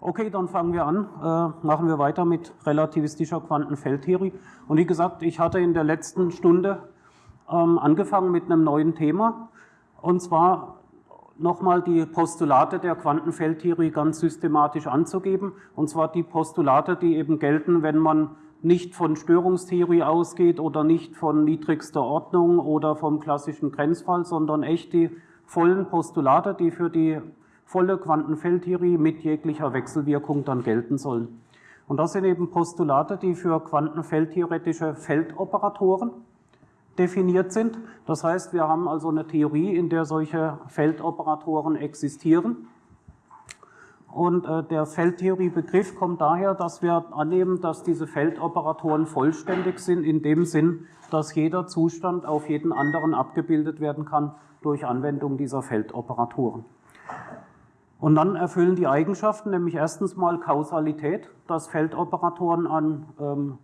Okay, dann fangen wir an, äh, machen wir weiter mit relativistischer Quantenfeldtheorie. Und wie gesagt, ich hatte in der letzten Stunde ähm, angefangen mit einem neuen Thema, und zwar nochmal die Postulate der Quantenfeldtheorie ganz systematisch anzugeben, und zwar die Postulate, die eben gelten, wenn man nicht von Störungstheorie ausgeht oder nicht von niedrigster Ordnung oder vom klassischen Grenzfall, sondern echt die vollen Postulate, die für die volle Quantenfeldtheorie mit jeglicher Wechselwirkung dann gelten sollen. Und das sind eben Postulate, die für quantenfeldtheoretische Feldoperatoren definiert sind. Das heißt, wir haben also eine Theorie, in der solche Feldoperatoren existieren. Und äh, der Feldtheoriebegriff kommt daher, dass wir annehmen, dass diese Feldoperatoren vollständig sind, in dem Sinn, dass jeder Zustand auf jeden anderen abgebildet werden kann durch Anwendung dieser Feldoperatoren. Und dann erfüllen die Eigenschaften, nämlich erstens mal Kausalität, dass Feldoperatoren an ähm,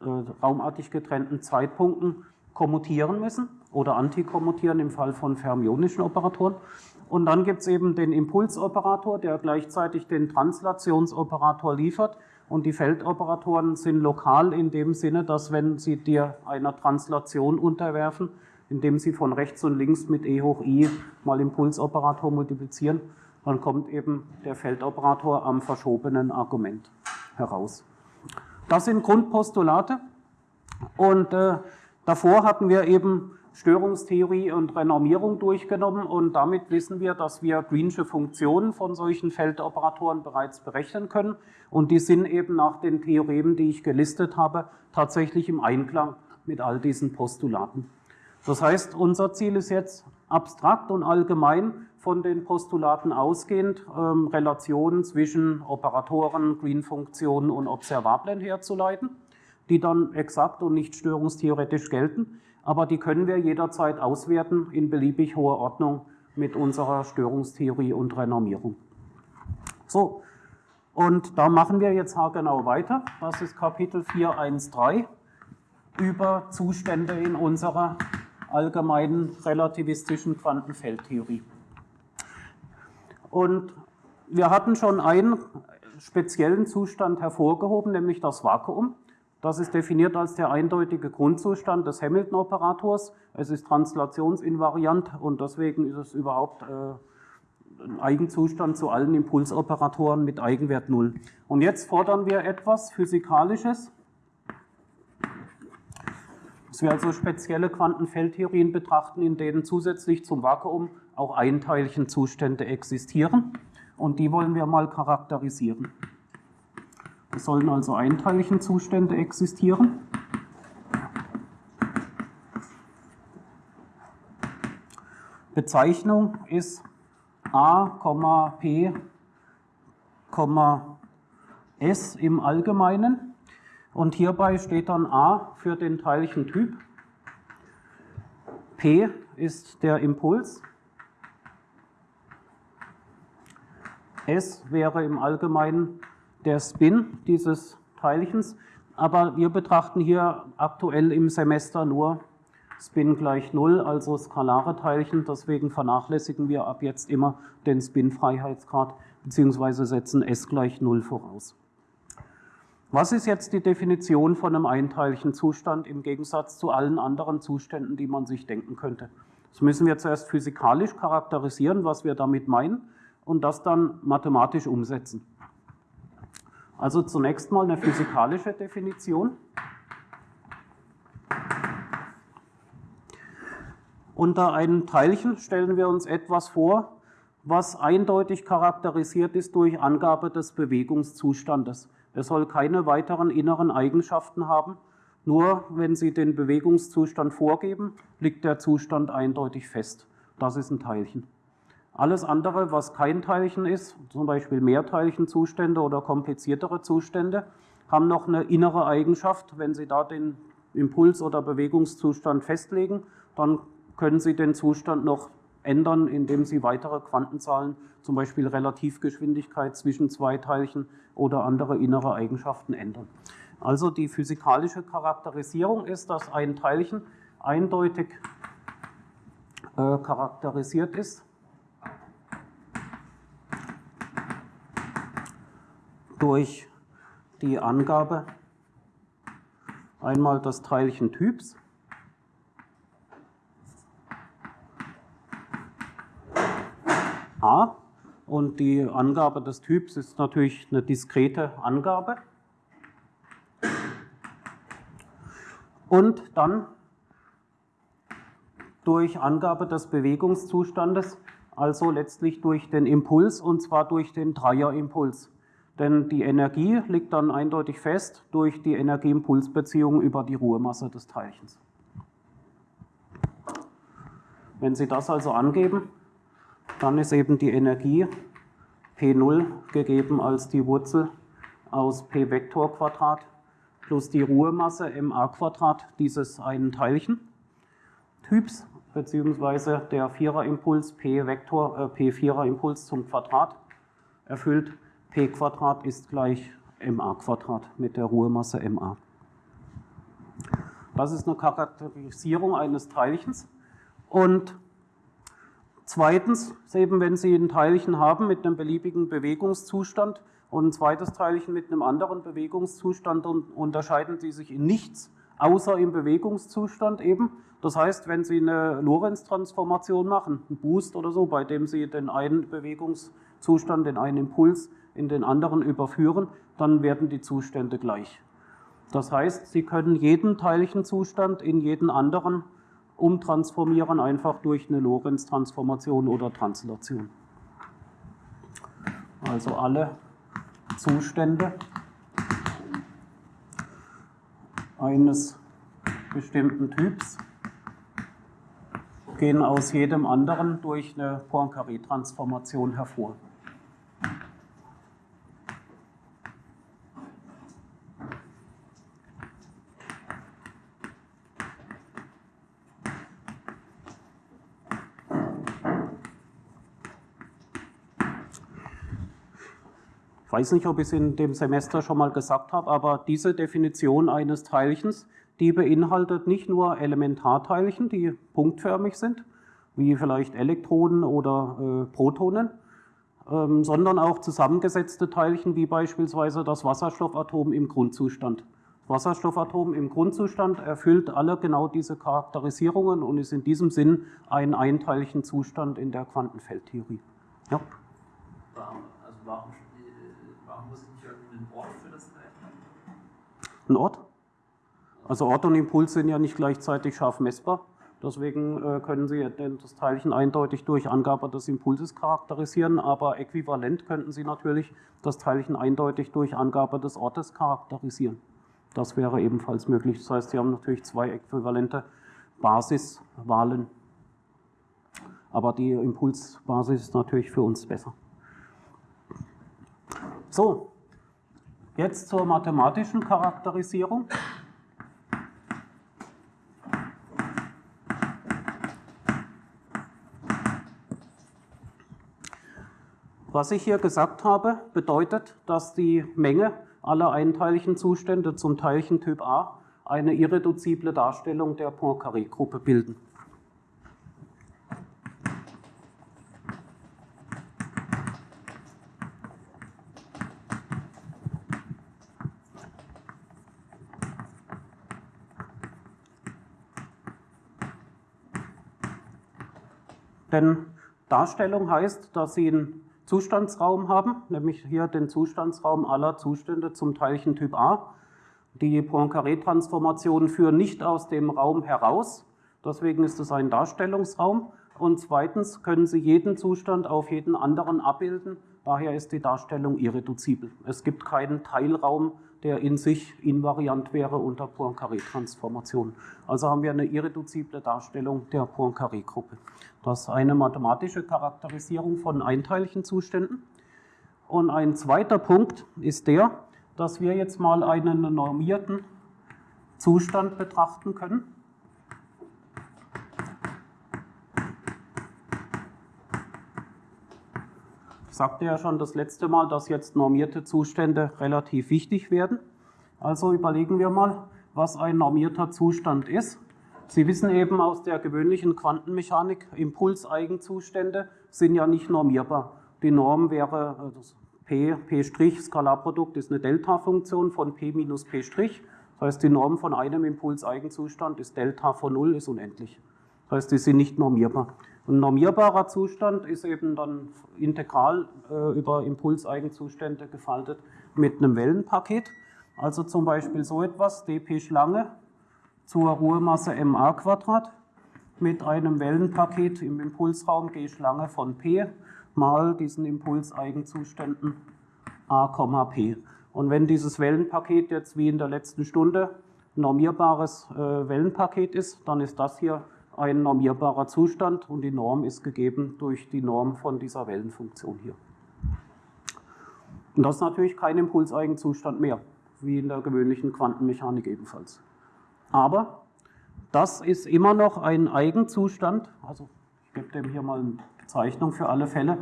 äh, raumartig getrennten Zeitpunkten kommutieren müssen oder antikommutieren im Fall von fermionischen Operatoren. Und dann gibt es eben den Impulsoperator, der gleichzeitig den Translationsoperator liefert. Und die Feldoperatoren sind lokal in dem Sinne, dass wenn sie dir einer Translation unterwerfen, indem sie von rechts und links mit e hoch i mal Impulsoperator multiplizieren, dann kommt eben der Feldoperator am verschobenen Argument heraus. Das sind Grundpostulate und äh, davor hatten wir eben Störungstheorie und Renormierung durchgenommen und damit wissen wir, dass wir Greensche Funktionen von solchen Feldoperatoren bereits berechnen können und die sind eben nach den Theoremen, die ich gelistet habe, tatsächlich im Einklang mit all diesen Postulaten. Das heißt, unser Ziel ist jetzt abstrakt und allgemein von den Postulaten ausgehend ähm, Relationen zwischen Operatoren, Green-Funktionen und Observablen herzuleiten, die dann exakt und nicht störungstheoretisch gelten, aber die können wir jederzeit auswerten in beliebig hoher Ordnung mit unserer Störungstheorie und Renormierung. So, und da machen wir jetzt haargenau weiter. Das ist Kapitel 4.1.3 über Zustände in unserer allgemeinen relativistischen Quantenfeldtheorie. Und wir hatten schon einen speziellen Zustand hervorgehoben, nämlich das Vakuum. Das ist definiert als der eindeutige Grundzustand des Hamilton-Operators. Es ist translationsinvariant und deswegen ist es überhaupt äh, ein Eigenzustand zu allen Impulsoperatoren mit Eigenwert 0. Und jetzt fordern wir etwas Physikalisches, dass wir also spezielle Quantenfeldtheorien betrachten, in denen zusätzlich zum Vakuum auch Einteilchenzustände existieren. Und die wollen wir mal charakterisieren. Es sollen also Einteilchenzustände existieren. Bezeichnung ist A, P, S im Allgemeinen. Und hierbei steht dann A für den Teilchentyp, P ist der Impuls, S wäre im Allgemeinen der Spin dieses Teilchens, aber wir betrachten hier aktuell im Semester nur Spin gleich 0, also skalare Teilchen, deswegen vernachlässigen wir ab jetzt immer den Spin-Freiheitsgrad bzw. setzen S gleich 0 voraus. Was ist jetzt die Definition von einem Einteilchenzustand im Gegensatz zu allen anderen Zuständen, die man sich denken könnte? Das müssen wir zuerst physikalisch charakterisieren, was wir damit meinen, und das dann mathematisch umsetzen. Also zunächst mal eine physikalische Definition. Unter einem Teilchen stellen wir uns etwas vor, was eindeutig charakterisiert ist durch Angabe des Bewegungszustandes. Er soll keine weiteren inneren Eigenschaften haben. Nur wenn Sie den Bewegungszustand vorgeben, liegt der Zustand eindeutig fest. Das ist ein Teilchen. Alles andere, was kein Teilchen ist, zum Beispiel Mehrteilchenzustände oder kompliziertere Zustände, haben noch eine innere Eigenschaft. Wenn Sie da den Impuls- oder Bewegungszustand festlegen, dann können Sie den Zustand noch ändern, indem Sie weitere Quantenzahlen, zum Beispiel Relativgeschwindigkeit zwischen zwei Teilchen oder andere innere Eigenschaften ändern. Also die physikalische Charakterisierung ist, dass ein Teilchen eindeutig äh, charakterisiert ist durch die Angabe einmal des Teilchentyps A und die Angabe des Typs ist natürlich eine diskrete Angabe. Und dann durch Angabe des Bewegungszustandes, also letztlich durch den Impuls und zwar durch den Dreierimpuls. Denn die Energie liegt dann eindeutig fest durch die Energieimpulsbeziehung über die Ruhemasse des Teilchens. Wenn Sie das also angeben, dann ist eben die Energie P0 gegeben als die Wurzel aus P Vektor Quadrat plus die Ruhemasse ma dieses einen Teilchen Typs beziehungsweise der Viererimpuls P Vektor äh, P Vierer Impuls zum Quadrat erfüllt P Quadrat ist gleich ma Quadrat mit der Ruhemasse ma. Das ist eine Charakterisierung eines Teilchens und Zweitens, eben wenn Sie ein Teilchen haben mit einem beliebigen Bewegungszustand und ein zweites Teilchen mit einem anderen Bewegungszustand, unterscheiden sie sich in nichts, außer im Bewegungszustand eben. Das heißt, wenn Sie eine Lorentz-Transformation machen, einen Boost oder so, bei dem Sie den einen Bewegungszustand, den einen Impuls in den anderen überführen, dann werden die Zustände gleich. Das heißt, Sie können jeden Teilchenzustand in jeden anderen umtransformieren, einfach durch eine Lorentz-Transformation oder Translation. Also alle Zustände eines bestimmten Typs gehen aus jedem anderen durch eine Poincaré-Transformation hervor. Ich weiß nicht, ob ich es in dem Semester schon mal gesagt habe, aber diese Definition eines Teilchens, die beinhaltet nicht nur Elementarteilchen, die punktförmig sind, wie vielleicht Elektronen oder äh, Protonen, ähm, sondern auch zusammengesetzte Teilchen, wie beispielsweise das Wasserstoffatom im Grundzustand. Wasserstoffatom im Grundzustand erfüllt alle genau diese Charakterisierungen und ist in diesem Sinn ein Einteilchenzustand in der Quantenfeldtheorie. Ja. Also warum ein Ort. Also Ort und Impuls sind ja nicht gleichzeitig scharf messbar. Deswegen äh, können Sie das Teilchen eindeutig durch Angabe des Impulses charakterisieren, aber äquivalent könnten Sie natürlich das Teilchen eindeutig durch Angabe des Ortes charakterisieren. Das wäre ebenfalls möglich. Das heißt, Sie haben natürlich zwei äquivalente Basiswahlen. Aber die Impulsbasis ist natürlich für uns besser. So, Jetzt zur mathematischen Charakterisierung. Was ich hier gesagt habe, bedeutet, dass die Menge aller einteiligen Zustände zum Teilchentyp A eine irreduzible Darstellung der Poincaré-Gruppe bilden. Denn Darstellung heißt, dass Sie einen Zustandsraum haben, nämlich hier den Zustandsraum aller Zustände zum Teilchentyp A. Die Poincaré-Transformationen führen nicht aus dem Raum heraus, deswegen ist es ein Darstellungsraum. Und zweitens können Sie jeden Zustand auf jeden anderen abbilden, daher ist die Darstellung irreduzibel. Es gibt keinen Teilraum, der in sich invariant wäre unter Poincaré-Transformation. Also haben wir eine irreduzible Darstellung der Poincaré-Gruppe. Das ist eine mathematische Charakterisierung von Einteilchenzuständen. Und ein zweiter Punkt ist der, dass wir jetzt mal einen normierten Zustand betrachten können. Sagte ja schon das letzte Mal, dass jetzt normierte Zustände relativ wichtig werden. Also überlegen wir mal, was ein normierter Zustand ist. Sie wissen eben aus der gewöhnlichen Quantenmechanik, Impulseigenzustände sind ja nicht normierbar. Die Norm wäre P, P' Skalarprodukt ist eine Delta-Funktion von P minus P'. Das heißt, die Norm von einem Impulseigenzustand ist Delta von 0 ist unendlich. Das heißt, die sind nicht normierbar. Ein normierbarer Zustand ist eben dann integral äh, über Impulseigenzustände gefaltet mit einem Wellenpaket. Also zum Beispiel so etwas, dp Schlange zur Ruhemasse ma Quadrat mit einem Wellenpaket im Impulsraum g Schlange von p mal diesen Impulseigenzuständen a, p. Und wenn dieses Wellenpaket jetzt wie in der letzten Stunde normierbares äh, Wellenpaket ist, dann ist das hier ein normierbarer Zustand und die Norm ist gegeben durch die Norm von dieser Wellenfunktion hier. Und das ist natürlich kein Impulseigenzustand mehr, wie in der gewöhnlichen Quantenmechanik ebenfalls. Aber das ist immer noch ein Eigenzustand, also ich gebe dem hier mal eine Bezeichnung für alle Fälle,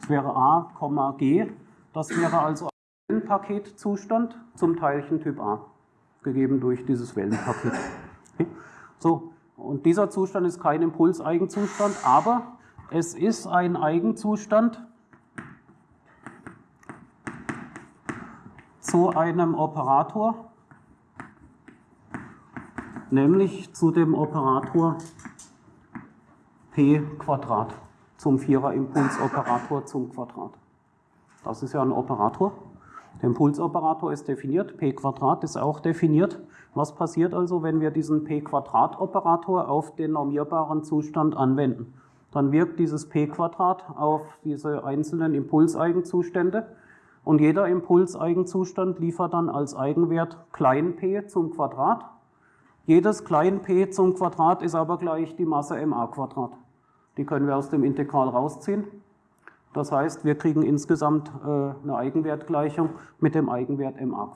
das wäre A, G, das wäre also ein Wellenpaketzustand zum Teilchen Typ A, gegeben durch dieses Wellenpaket. Okay. So, und dieser Zustand ist kein Impulseigenzustand, aber es ist ein Eigenzustand zu einem Operator, nämlich zu dem Operator p Quadrat, zum Vierer-Impulsoperator zum Quadrat. Das ist ja ein Operator. Der Impulsoperator ist definiert, p ist auch definiert. Was passiert also, wenn wir diesen p-Quadrat-Operator auf den normierbaren Zustand anwenden? Dann wirkt dieses p-Quadrat auf diese einzelnen Impulseigenzustände und jeder Impulseigenzustand liefert dann als Eigenwert klein p zum Quadrat. Jedes klein p zum Quadrat ist aber gleich die Masse ma Quadrat. Die können wir aus dem Integral rausziehen. Das heißt, wir kriegen insgesamt äh, eine Eigenwertgleichung mit dem Eigenwert ma.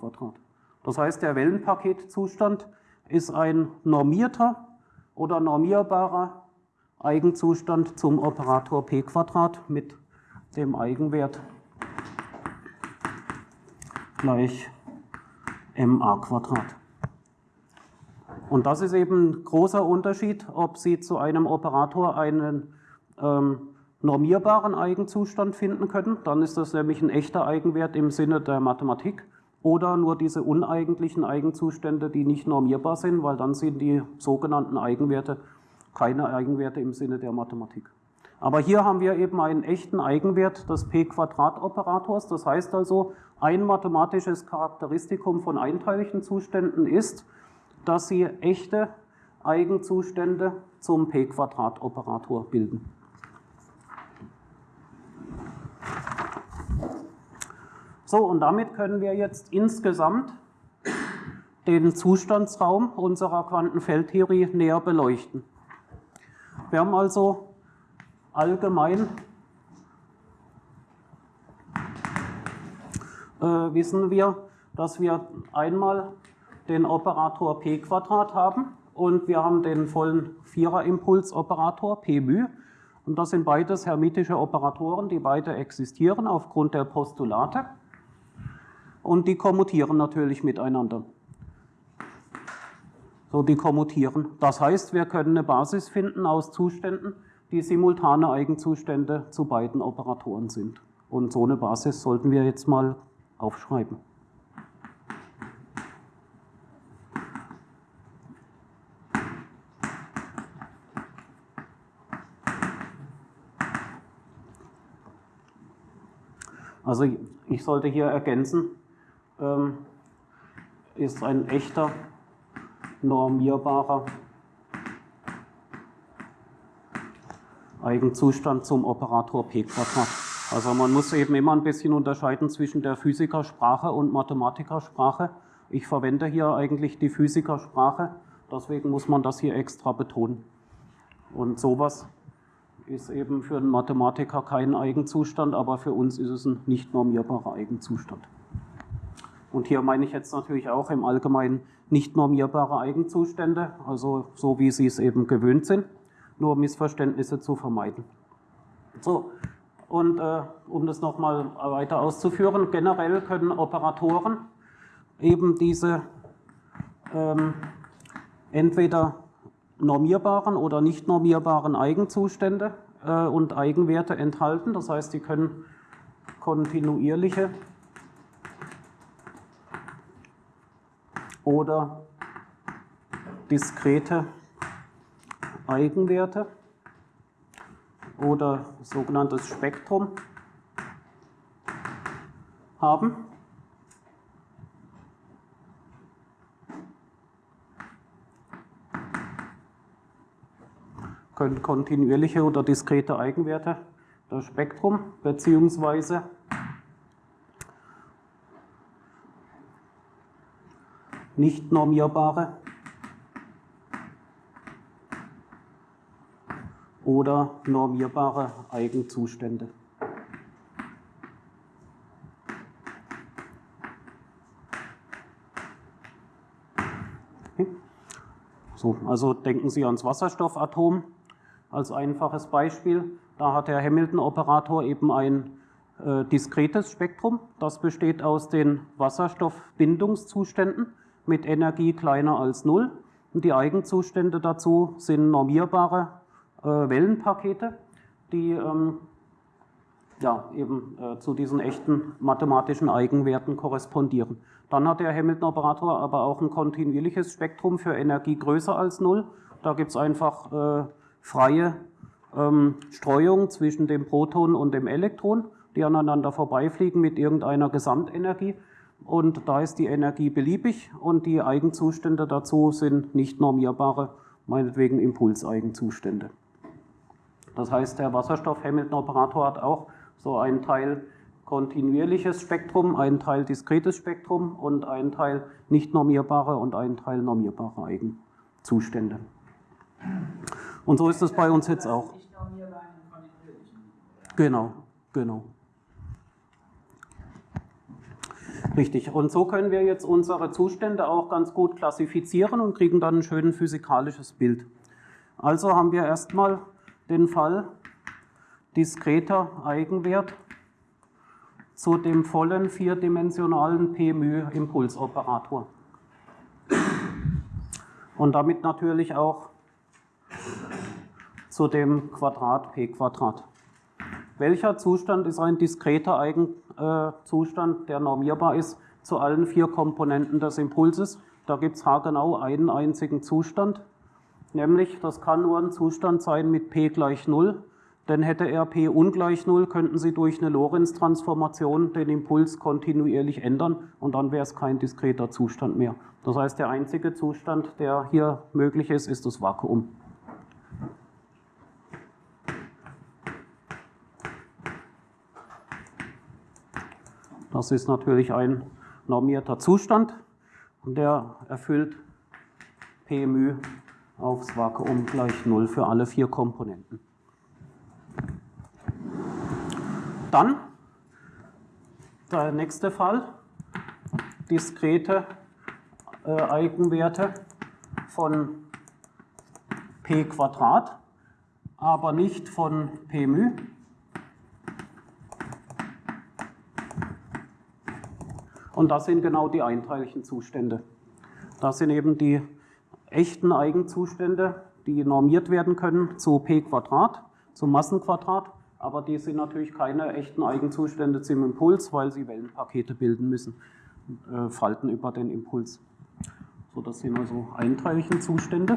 Das heißt, der Wellenpaketzustand ist ein normierter oder normierbarer Eigenzustand zum Operator p mit dem Eigenwert gleich ma Und das ist eben ein großer Unterschied, ob Sie zu einem Operator einen ähm, normierbaren Eigenzustand finden können. Dann ist das nämlich ein echter Eigenwert im Sinne der Mathematik oder nur diese uneigentlichen Eigenzustände, die nicht normierbar sind, weil dann sind die sogenannten Eigenwerte keine Eigenwerte im Sinne der Mathematik. Aber hier haben wir eben einen echten Eigenwert des p-Quadrat-Operators. Das heißt also, ein mathematisches Charakteristikum von einteiligen Zuständen ist, dass sie echte Eigenzustände zum p-Quadrat-Operator bilden. So, und damit können wir jetzt insgesamt den Zustandsraum unserer Quantenfeldtheorie näher beleuchten. Wir haben also allgemein äh, wissen wir, dass wir einmal den Operator p haben und wir haben den vollen Vierer-Impulsoperator p μ. Und das sind beides hermitische Operatoren, die beide existieren aufgrund der Postulate und die kommutieren natürlich miteinander. So, die kommutieren. Das heißt, wir können eine Basis finden aus Zuständen, die simultane Eigenzustände zu beiden Operatoren sind. Und so eine Basis sollten wir jetzt mal aufschreiben. Also ich sollte hier ergänzen, ähm, ist ein echter, normierbarer Eigenzustand zum Operator p Quadrat. Also man muss eben immer ein bisschen unterscheiden zwischen der Physikersprache und Mathematikersprache. Ich verwende hier eigentlich die Physikersprache, deswegen muss man das hier extra betonen. Und sowas ist eben für einen Mathematiker kein Eigenzustand, aber für uns ist es ein nicht normierbarer Eigenzustand. Und hier meine ich jetzt natürlich auch im Allgemeinen nicht normierbare Eigenzustände, also so wie Sie es eben gewöhnt sind, nur Missverständnisse zu vermeiden. So, und äh, um das nochmal weiter auszuführen, generell können Operatoren eben diese ähm, entweder normierbaren oder nicht normierbaren Eigenzustände äh, und Eigenwerte enthalten. Das heißt, sie können kontinuierliche oder diskrete Eigenwerte oder sogenanntes Spektrum haben. Können kontinuierliche oder diskrete Eigenwerte das Spektrum beziehungsweise nicht normierbare oder normierbare Eigenzustände. So, also denken Sie ans Wasserstoffatom als einfaches Beispiel. Da hat der Hamilton-Operator eben ein äh, diskretes Spektrum. Das besteht aus den Wasserstoffbindungszuständen mit Energie kleiner als 0. Und die Eigenzustände dazu sind normierbare äh, Wellenpakete, die ähm, ja, eben äh, zu diesen echten mathematischen Eigenwerten korrespondieren. Dann hat der Hamilton-Operator aber auch ein kontinuierliches Spektrum für Energie größer als 0. Da gibt es einfach äh, freie ähm, Streuung zwischen dem Proton und dem Elektron, die aneinander vorbeifliegen mit irgendeiner Gesamtenergie. Und da ist die Energie beliebig und die Eigenzustände dazu sind nicht normierbare, meinetwegen Impulseigenzustände. Das heißt, der Wasserstoff-Hamilton-Operator hat auch so einen Teil kontinuierliches Spektrum, einen Teil diskretes Spektrum und einen Teil nicht normierbare und einen Teil normierbare Eigenzustände. Und so ist es bei uns jetzt auch. Genau, genau. Richtig. Und so können wir jetzt unsere Zustände auch ganz gut klassifizieren und kriegen dann ein schönes physikalisches Bild. Also haben wir erstmal den Fall diskreter Eigenwert zu dem vollen vierdimensionalen P-μ-Impulsoperator. Und damit natürlich auch zu dem Quadrat p Quadrat. Welcher Zustand ist ein diskreter Eigenzustand, der normierbar ist zu allen vier Komponenten des Impulses? Da gibt es haargenau einen einzigen Zustand, nämlich das kann nur ein Zustand sein mit p gleich 0, denn hätte er p ungleich 0, könnten Sie durch eine Lorentz-Transformation den Impuls kontinuierlich ändern und dann wäre es kein diskreter Zustand mehr. Das heißt, der einzige Zustand, der hier möglich ist, ist das Vakuum. Das ist natürlich ein normierter Zustand und der erfüllt P aufs Vakuum gleich 0 für alle vier Komponenten. Dann der nächste Fall, diskrete äh, Eigenwerte von p Quadrat, aber nicht von p μ. Und das sind genau die einteiligen Zustände. Das sind eben die echten Eigenzustände, die normiert werden können zu p Quadrat, zum Massenquadrat, aber die sind natürlich keine echten Eigenzustände zum Impuls, weil sie Wellenpakete bilden müssen, äh, Falten über den Impuls. So, das sind also einteilige Zustände.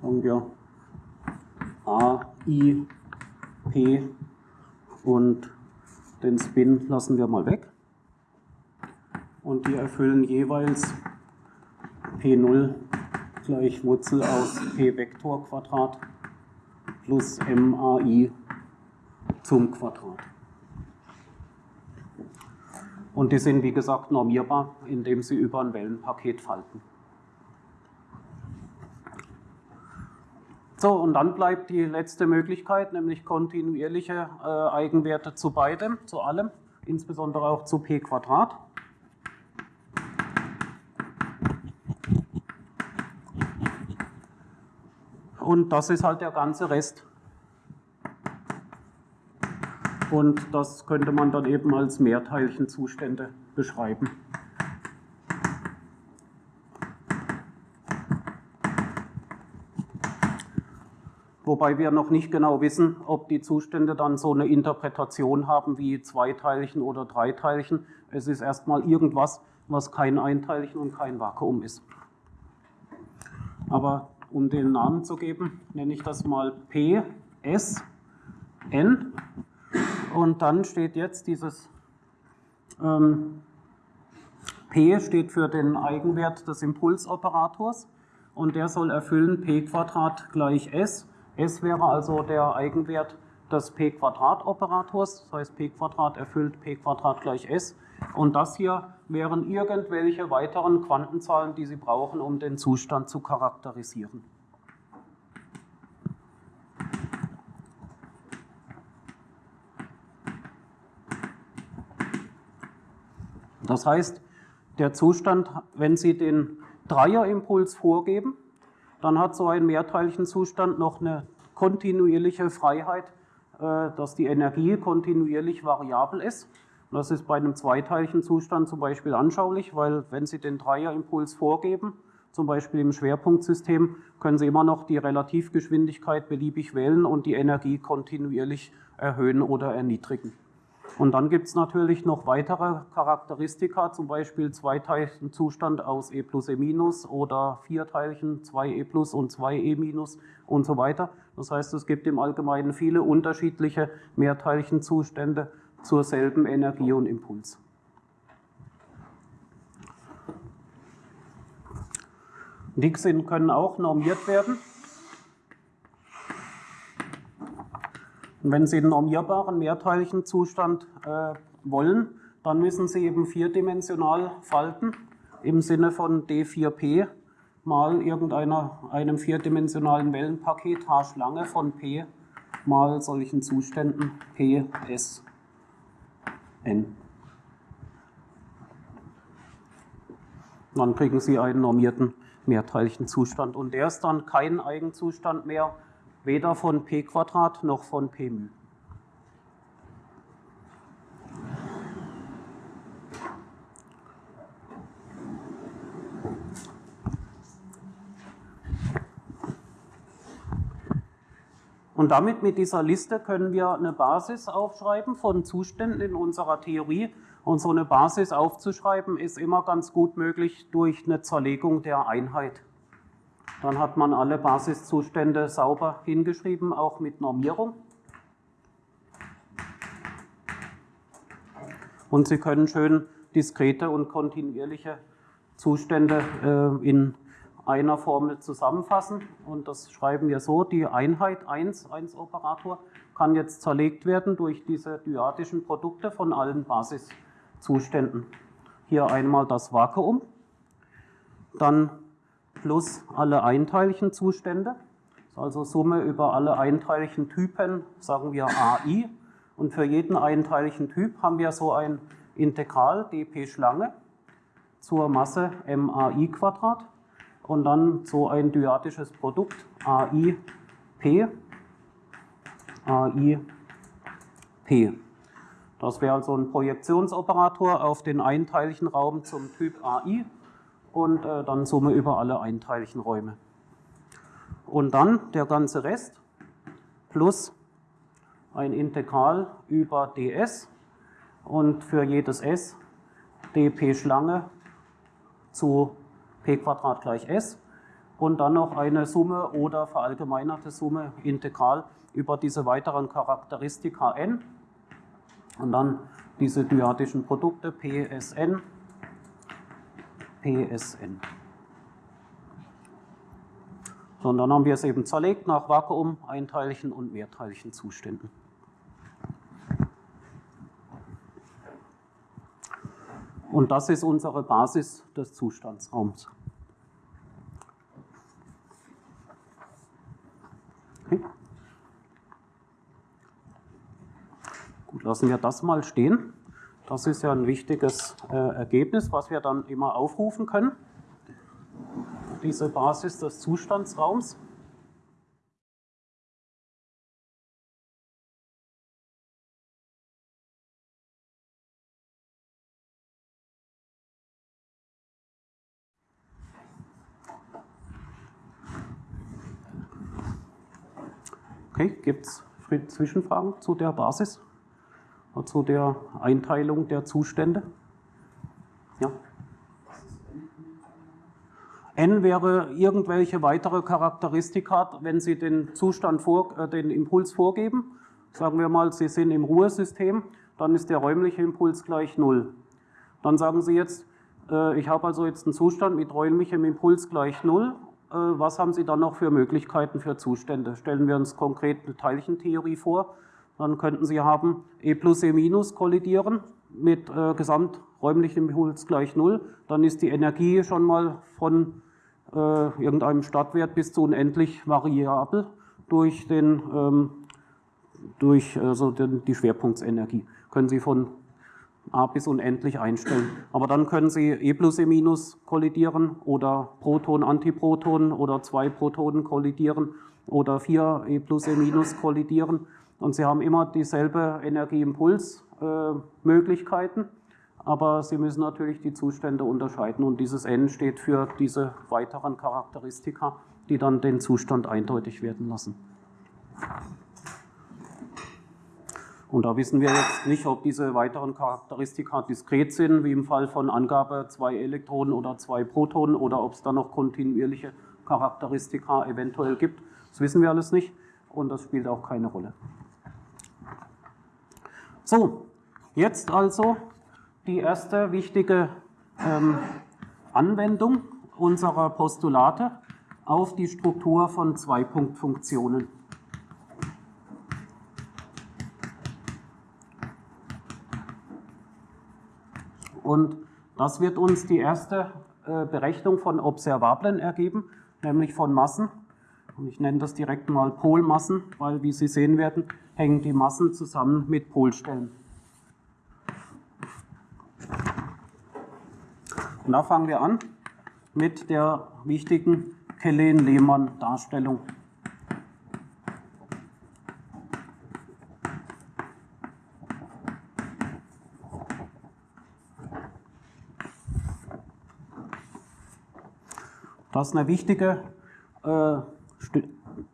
Sagen wir A, I, P und den Spin lassen wir mal weg. Und die erfüllen jeweils P0 gleich Wurzel aus P Vektor Quadrat plus MAI zum Quadrat. Und die sind, wie gesagt, normierbar, indem sie über ein Wellenpaket falten. So, und dann bleibt die letzte Möglichkeit, nämlich kontinuierliche äh, Eigenwerte zu beidem, zu allem, insbesondere auch zu p Quadrat. Und das ist halt der ganze Rest. Und das könnte man dann eben als Mehrteilchenzustände beschreiben. Wobei wir noch nicht genau wissen, ob die Zustände dann so eine Interpretation haben wie Zweiteilchen oder Dreiteilchen. Es ist erstmal irgendwas, was kein Einteilchen und kein Vakuum ist. Aber um den Namen zu geben, nenne ich das mal P, S, N. Und dann steht jetzt dieses ähm, P steht für den Eigenwert des Impulsoperators und der soll erfüllen p gleich S. S wäre also der Eigenwert des p-Operators, das heißt p erfüllt p gleich S. Und das hier wären irgendwelche weiteren Quantenzahlen, die Sie brauchen, um den Zustand zu charakterisieren. Das heißt, der Zustand, wenn Sie den Dreierimpuls vorgeben, dann hat so ein Mehrteilchenzustand noch eine kontinuierliche Freiheit, äh, dass die Energie kontinuierlich variabel ist. Das ist bei einem Zweiteilchenzustand zum Beispiel anschaulich, weil wenn Sie den Dreierimpuls vorgeben, zum Beispiel im Schwerpunktsystem, können Sie immer noch die Relativgeschwindigkeit beliebig wählen und die Energie kontinuierlich erhöhen oder erniedrigen. Und dann gibt es natürlich noch weitere Charakteristika, zum Beispiel Zweiteilchenzustand aus E plus E minus oder Vierteilchen 2E plus und 2E minus und so weiter. Das heißt, es gibt im Allgemeinen viele unterschiedliche Mehrteilchenzustände zur selben Energie und Impuls. Die können auch normiert werden. Und wenn Sie einen normierbaren Mehrteilchenzustand äh, wollen, dann müssen Sie eben vierdimensional falten im Sinne von D4P mal irgendeinem vierdimensionalen Wellenpaket H-Schlange von P mal solchen Zuständen P, S, N. Dann kriegen Sie einen normierten Mehrteilchenzustand und der ist dann kein Eigenzustand mehr, weder von p noch von p μ. Und damit mit dieser Liste können wir eine Basis aufschreiben von Zuständen in unserer Theorie. Und so eine Basis aufzuschreiben ist immer ganz gut möglich durch eine Zerlegung der Einheit. Dann hat man alle Basiszustände sauber hingeschrieben, auch mit Normierung. Und Sie können schön diskrete und kontinuierliche Zustände äh, in einer Formel zusammenfassen. Und das schreiben wir so, die Einheit 1, 1 Operator, kann jetzt zerlegt werden durch diese dyadischen Produkte von allen Basiszuständen. Hier einmal das Vakuum, dann plus alle Einteilchenzustände. Also Summe über alle Einteilchentypen, sagen wir AI. Und für jeden Einteilchentyp haben wir so ein Integral dp Schlange zur Masse MAI Quadrat und dann so ein dyadisches Produkt AIP AIP. Das wäre also ein Projektionsoperator auf den Einteilchenraum zum Typ AI und äh, dann Summe über alle Einteilchenräume. Und dann der ganze Rest plus ein Integral über ds und für jedes s dp Schlange zu p gleich s und dann noch eine Summe oder verallgemeinerte Summe Integral über diese weiteren Charakteristika n und dann diese dyadischen Produkte PSN PSN. So, und dann haben wir es eben zerlegt nach Vakuum, Einteilchen und Mehrteilchen Zuständen. Und das ist unsere Basis des Zustandsraums. Okay. Gut, lassen wir das mal stehen. Das ist ja ein wichtiges äh, Ergebnis, was wir dann immer aufrufen können. Diese Basis des Zustandsraums. Okay, gibt es Zwischenfragen zu der Basis, zu der Einteilung der Zustände? Ja. N wäre irgendwelche weitere Charakteristika, wenn Sie den Zustand, vor, äh, den Impuls vorgeben. Sagen wir mal, Sie sind im Ruhesystem, dann ist der räumliche Impuls gleich 0. Dann sagen Sie jetzt, äh, ich habe also jetzt einen Zustand mit räumlichem Impuls gleich 0. Äh, was haben Sie dann noch für Möglichkeiten für Zustände? Stellen wir uns konkret eine Teilchentheorie vor. Dann könnten Sie haben E plus E minus kollidieren mit äh, gesamträumlichem Impuls gleich 0. Dann ist die Energie schon mal von äh, irgendeinem Startwert bis zu unendlich variabel durch, den, ähm, durch also den, die Schwerpunktsenergie. Können Sie von A bis unendlich einstellen. Aber dann können Sie E plus E minus kollidieren oder Proton, Antiproton oder zwei Protonen kollidieren oder vier E plus E minus kollidieren. Und Sie haben immer dieselbe Energieimpulsmöglichkeiten, äh, aber Sie müssen natürlich die Zustände unterscheiden und dieses N steht für diese weiteren Charakteristika, die dann den Zustand eindeutig werden lassen. Und da wissen wir jetzt nicht, ob diese weiteren Charakteristika diskret sind, wie im Fall von Angabe zwei Elektronen oder zwei Protonen, oder ob es da noch kontinuierliche Charakteristika eventuell gibt. Das wissen wir alles nicht und das spielt auch keine Rolle. So, jetzt also die erste wichtige ähm, Anwendung unserer Postulate auf die Struktur von Zweipunktfunktionen. Und das wird uns die erste äh, Berechnung von Observablen ergeben, nämlich von Massen. Und ich nenne das direkt mal Polmassen, weil, wie Sie sehen werden, hängen die Massen zusammen mit Polstellen. Und da fangen wir an mit der wichtigen Kellen-Lehmann-Darstellung. Das ist eine wichtige äh,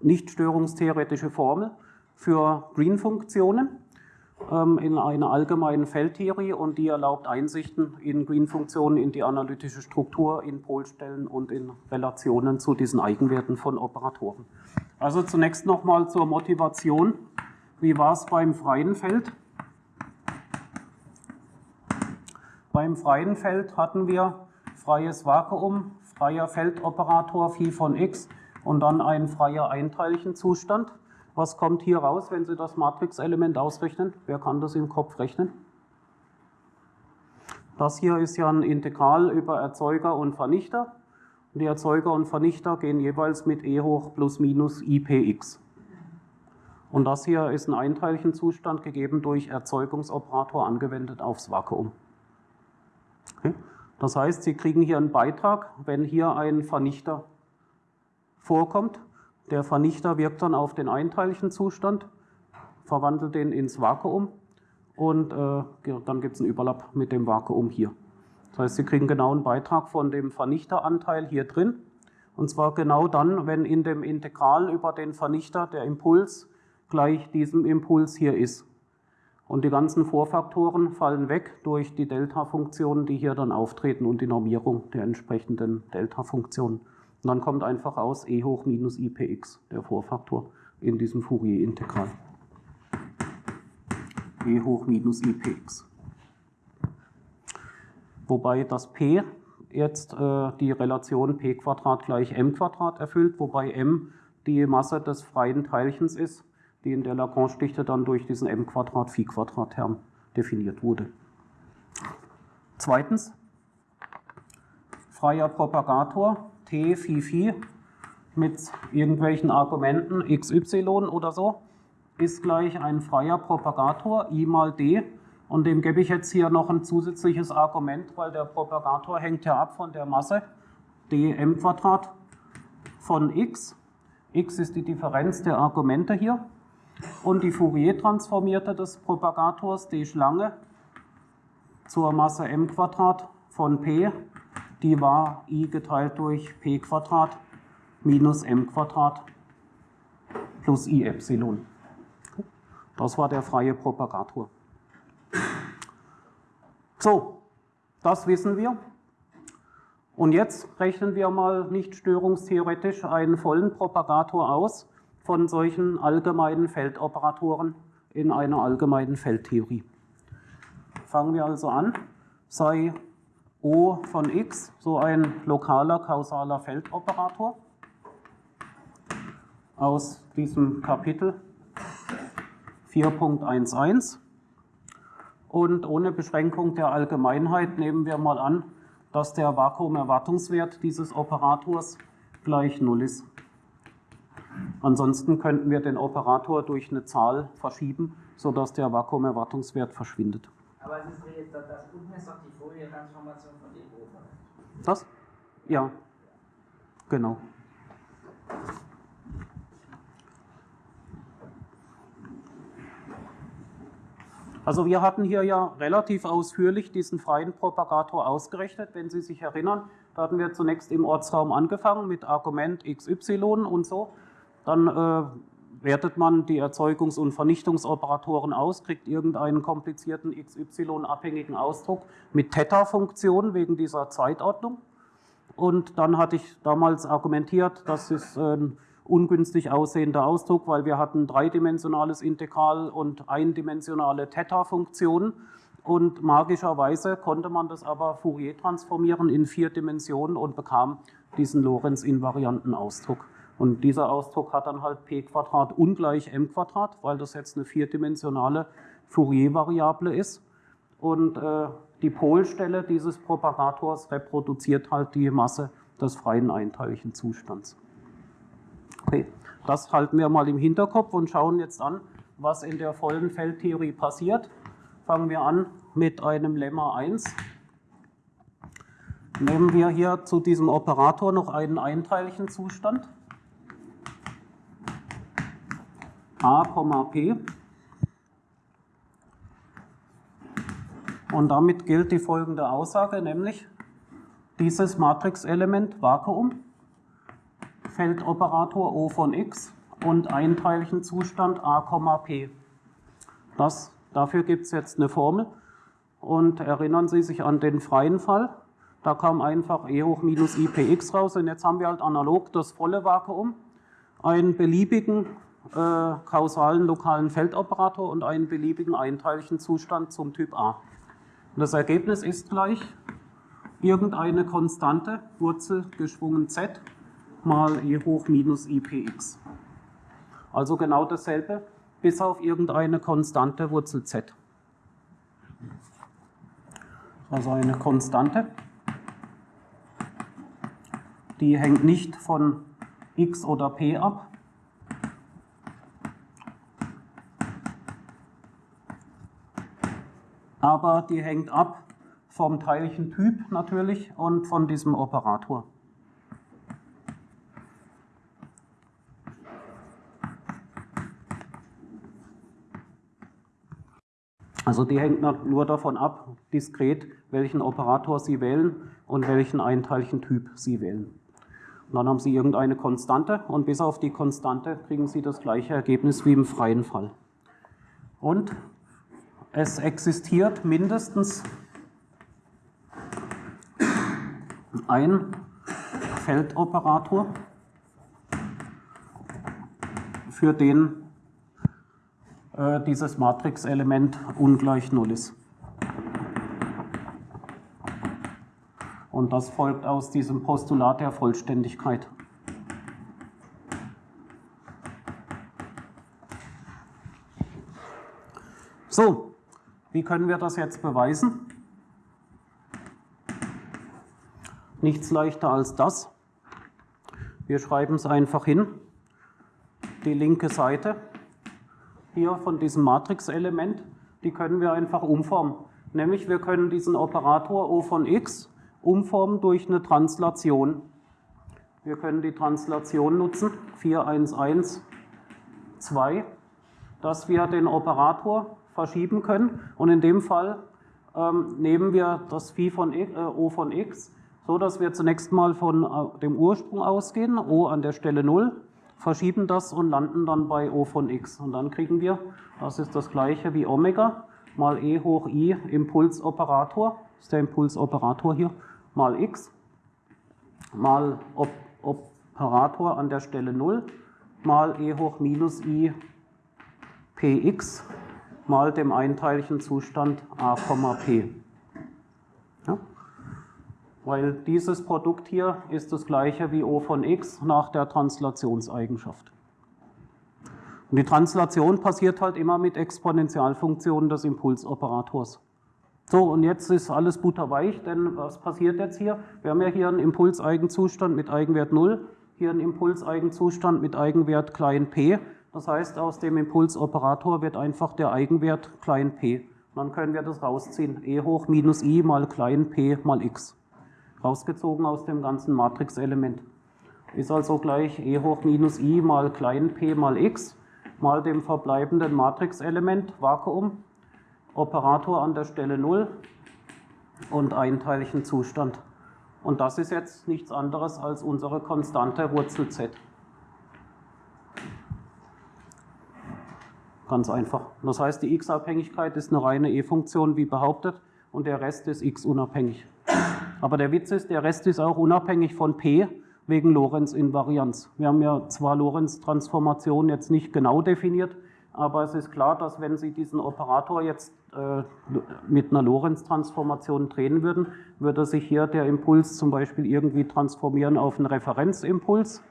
nicht störungstheoretische Formel für Green-Funktionen ähm, in einer allgemeinen Feldtheorie und die erlaubt Einsichten in Green-Funktionen, in die analytische Struktur, in Polstellen und in Relationen zu diesen Eigenwerten von Operatoren. Also zunächst nochmal zur Motivation. Wie war es beim freien Feld? Beim freien Feld hatten wir freies Vakuum, freier Feldoperator Phi von x und dann ein freier Einteilchenzustand. Was kommt hier raus, wenn Sie das Matrixelement ausrechnen? Wer kann das im Kopf rechnen? Das hier ist ja ein Integral über Erzeuger und Vernichter. Und die Erzeuger und Vernichter gehen jeweils mit e hoch plus minus ipx. Und das hier ist ein Einteilchenzustand gegeben durch Erzeugungsoperator angewendet aufs Vakuum. Okay. Das heißt, Sie kriegen hier einen Beitrag, wenn hier ein Vernichter vorkommt. Der Vernichter wirkt dann auf den Einteilchenzustand, verwandelt den ins Vakuum und äh, dann gibt es einen Überlapp mit dem Vakuum hier. Das heißt, Sie kriegen genau einen Beitrag von dem Vernichteranteil hier drin. Und zwar genau dann, wenn in dem Integral über den Vernichter der Impuls gleich diesem Impuls hier ist. Und die ganzen Vorfaktoren fallen weg durch die Delta-Funktionen, die hier dann auftreten und die Normierung der entsprechenden Delta-Funktionen. Und dann kommt einfach aus e hoch minus ipx, der Vorfaktor, in diesem Fourier-Integral. e hoch minus ipx. Wobei das p jetzt äh, die Relation p gleich m erfüllt, wobei m die Masse des freien Teilchens ist die in der Lagrange-Dichte dann durch diesen m-Quadrat-Phi-Quadrat-Term definiert wurde. Zweitens, freier Propagator T Phi Phi mit irgendwelchen Argumenten xy oder so ist gleich ein freier Propagator I mal d. Und dem gebe ich jetzt hier noch ein zusätzliches Argument, weil der Propagator hängt ja ab von der Masse dm Quadrat von x. x ist die Differenz der Argumente hier. Und die Fourier-Transformierte des Propagators, die Schlange, zur Masse m von p, die war i geteilt durch p minus m plus i Epsilon. Das war der freie Propagator. So, das wissen wir. Und jetzt rechnen wir mal nicht störungstheoretisch einen vollen Propagator aus von solchen allgemeinen Feldoperatoren in einer allgemeinen Feldtheorie. Fangen wir also an, sei O von x so ein lokaler kausaler Feldoperator aus diesem Kapitel 4.11 und ohne Beschränkung der Allgemeinheit nehmen wir mal an, dass der Vakuumerwartungswert dieses Operators gleich 0 ist. Ansonsten könnten wir den Operator durch eine Zahl verschieben, sodass der Vakuumerwartungswert verschwindet. Aber es ist jetzt, das unten ist doch die Fourier-Transformation von dem oben. Das? Ja, genau. Also wir hatten hier ja relativ ausführlich diesen freien Propagator ausgerechnet, wenn Sie sich erinnern. Da hatten wir zunächst im Ortsraum angefangen mit Argument XY und so. Dann äh, wertet man die Erzeugungs- und Vernichtungsoperatoren aus, kriegt irgendeinen komplizierten XY-abhängigen Ausdruck mit Theta-Funktion wegen dieser Zeitordnung. Und dann hatte ich damals argumentiert, das ist ein ungünstig aussehender Ausdruck, weil wir hatten dreidimensionales Integral und eindimensionale Theta-Funktionen. Und magischerweise konnte man das aber Fourier transformieren in vier Dimensionen und bekam diesen Lorenz-invarianten Ausdruck. Und dieser Ausdruck hat dann halt p Quadrat ungleich m Quadrat, weil das jetzt eine vierdimensionale Fourier-Variable ist. Und äh, die Polstelle dieses Propagators reproduziert halt die Masse des freien einteiligen Zustands. Okay, das halten wir mal im Hinterkopf und schauen jetzt an, was in der vollen Feldtheorie passiert. Fangen wir an mit einem Lemma 1. Nehmen wir hier zu diesem Operator noch einen einteiligen Zustand. A, p. Und damit gilt die folgende Aussage, nämlich dieses Matrixelement Vakuum, Feldoperator O von x und einteiligen Zustand a, p. Das, dafür gibt es jetzt eine Formel. Und erinnern Sie sich an den freien Fall. Da kam einfach e hoch minus ipx raus. Und jetzt haben wir halt analog das volle Vakuum, einen beliebigen kausalen lokalen Feldoperator und einen beliebigen einteiligen Zustand zum Typ A. Und das Ergebnis ist gleich irgendeine Konstante, Wurzel geschwungen z, mal e hoch minus ipx. Also genau dasselbe, bis auf irgendeine Konstante, Wurzel z. Also eine Konstante, die hängt nicht von x oder p ab, aber die hängt ab vom Teilchentyp natürlich und von diesem Operator. Also die hängt nur davon ab, diskret, welchen Operator Sie wählen und welchen Einteilchentyp Sie wählen. Und dann haben Sie irgendeine Konstante und bis auf die Konstante kriegen Sie das gleiche Ergebnis wie im freien Fall. Und es existiert mindestens ein Feldoperator, für den äh, dieses Matrixelement ungleich Null ist. Und das folgt aus diesem Postulat der Vollständigkeit. So, wie können wir das jetzt beweisen? Nichts leichter als das. Wir schreiben es einfach hin. Die linke Seite hier von diesem Matrixelement, die können wir einfach umformen. Nämlich wir können diesen Operator O von x umformen durch eine Translation. Wir können die Translation nutzen, 411, 2, dass wir den Operator verschieben können. Und in dem Fall ähm, nehmen wir das Phi von x, äh, O von x, so dass wir zunächst mal von äh, dem Ursprung ausgehen, O an der Stelle 0, verschieben das und landen dann bei O von x. Und dann kriegen wir, das ist das gleiche wie Omega, mal E hoch I Impulsoperator, ist der Impulsoperator hier, mal x, mal Op Operator an der Stelle 0, mal E hoch minus I Px mal dem einteiligen Zustand a, p. Ja? Weil dieses Produkt hier ist das gleiche wie O von x nach der Translationseigenschaft. Und die Translation passiert halt immer mit Exponentialfunktionen des Impulsoperators. So, und jetzt ist alles butterweich, denn was passiert jetzt hier? Wir haben ja hier einen Impulseigenzustand mit Eigenwert 0, hier einen Impulseigenzustand mit Eigenwert klein p. Das heißt, aus dem Impulsoperator wird einfach der Eigenwert klein p. dann können wir das rausziehen. e hoch minus i mal klein p mal x. Rausgezogen aus dem ganzen Matrixelement. Ist also gleich e hoch minus i mal klein p mal x mal dem verbleibenden Matrixelement, Vakuum, Operator an der Stelle 0 und einteiligen Zustand. Und das ist jetzt nichts anderes als unsere konstante Wurzel z. Ganz einfach. Das heißt, die x-Abhängigkeit ist eine reine e-Funktion, wie behauptet, und der Rest ist x-unabhängig. Aber der Witz ist, der Rest ist auch unabhängig von p, wegen Lorentz-Invarianz. Wir haben ja zwar Lorentz-Transformation jetzt nicht genau definiert, aber es ist klar, dass wenn Sie diesen Operator jetzt äh, mit einer Lorentz-Transformation drehen würden, würde sich hier der Impuls zum Beispiel irgendwie transformieren auf einen Referenzimpuls,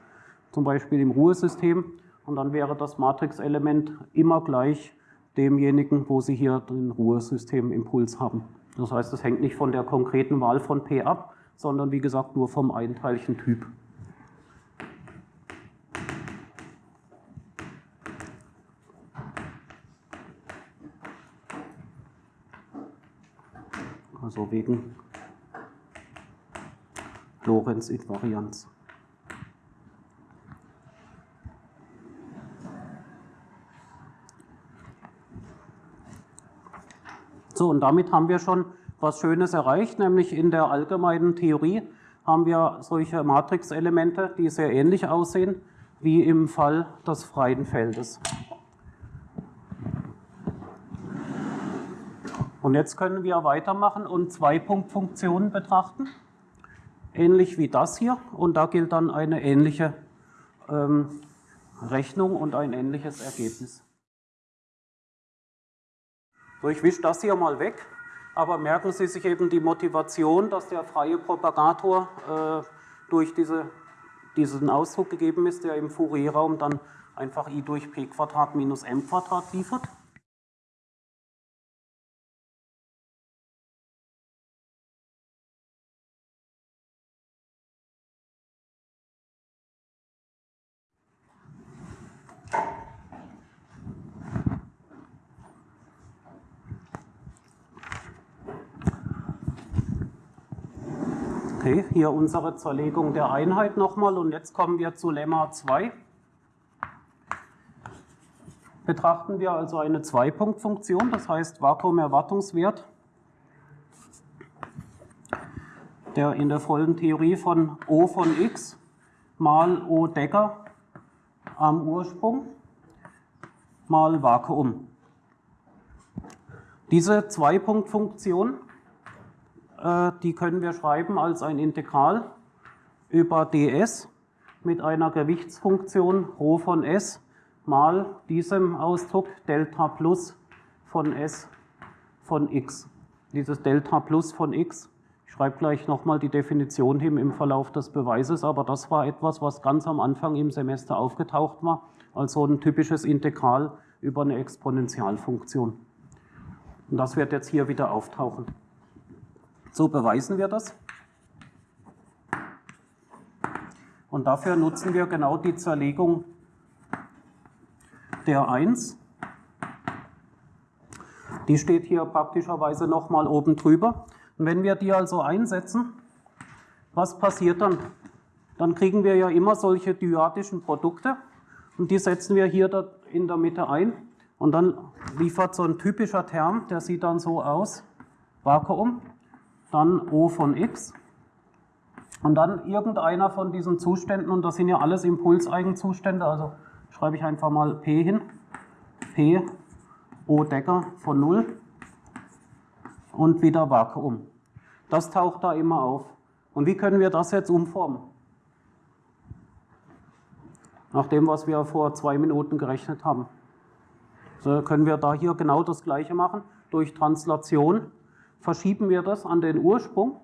zum Beispiel im Ruhesystem, und dann wäre das Matrixelement immer gleich demjenigen, wo Sie hier den Ruhesystemimpuls haben. Das heißt, es hängt nicht von der konkreten Wahl von P ab, sondern wie gesagt nur vom einteiligen Typ. Also wegen Lorentz-Invarianz. So, und damit haben wir schon was Schönes erreicht, nämlich in der allgemeinen Theorie haben wir solche Matrixelemente, die sehr ähnlich aussehen wie im Fall des freien Feldes. Und jetzt können wir weitermachen und Zwei-Punkt-Funktionen betrachten, ähnlich wie das hier. Und da gilt dann eine ähnliche ähm, Rechnung und ein ähnliches Ergebnis. So, ich wische das hier mal weg, aber merken Sie sich eben die Motivation, dass der freie Propagator äh, durch diese, diesen Ausdruck gegeben ist, der im Fourier-Raum dann einfach i durch p Quadrat minus m Quadrat liefert. Okay, hier unsere Zerlegung der Einheit nochmal und jetzt kommen wir zu Lemma 2. Betrachten wir also eine Zwei-Punkt-Funktion, das heißt Vakuumerwartungswert, der in der vollen Theorie von O von x mal O Decker am Ursprung mal Vakuum. Diese Zwei-Punkt-Funktion die können wir schreiben als ein Integral über ds mit einer Gewichtsfunktion ρ von s mal diesem Ausdruck Delta plus von s von x. Dieses Delta plus von x, ich schreibe gleich nochmal die Definition hin im Verlauf des Beweises, aber das war etwas, was ganz am Anfang im Semester aufgetaucht war, als so ein typisches Integral über eine Exponentialfunktion. Und das wird jetzt hier wieder auftauchen. So beweisen wir das. Und dafür nutzen wir genau die Zerlegung der 1. Die steht hier praktischerweise nochmal oben drüber. Und wenn wir die also einsetzen, was passiert dann? Dann kriegen wir ja immer solche dyadischen Produkte und die setzen wir hier in der Mitte ein. Und dann liefert so ein typischer Term, der sieht dann so aus, Vakuum, dann O von x Und dann irgendeiner von diesen Zuständen, und das sind ja alles Impulseigenzustände, also schreibe ich einfach mal P hin, P, O Decker von 0 und wieder Vakuum. Das taucht da immer auf. Und wie können wir das jetzt umformen? Nach dem, was wir vor zwei Minuten gerechnet haben. So können wir da hier genau das Gleiche machen. Durch Translation verschieben wir das an den Ursprung.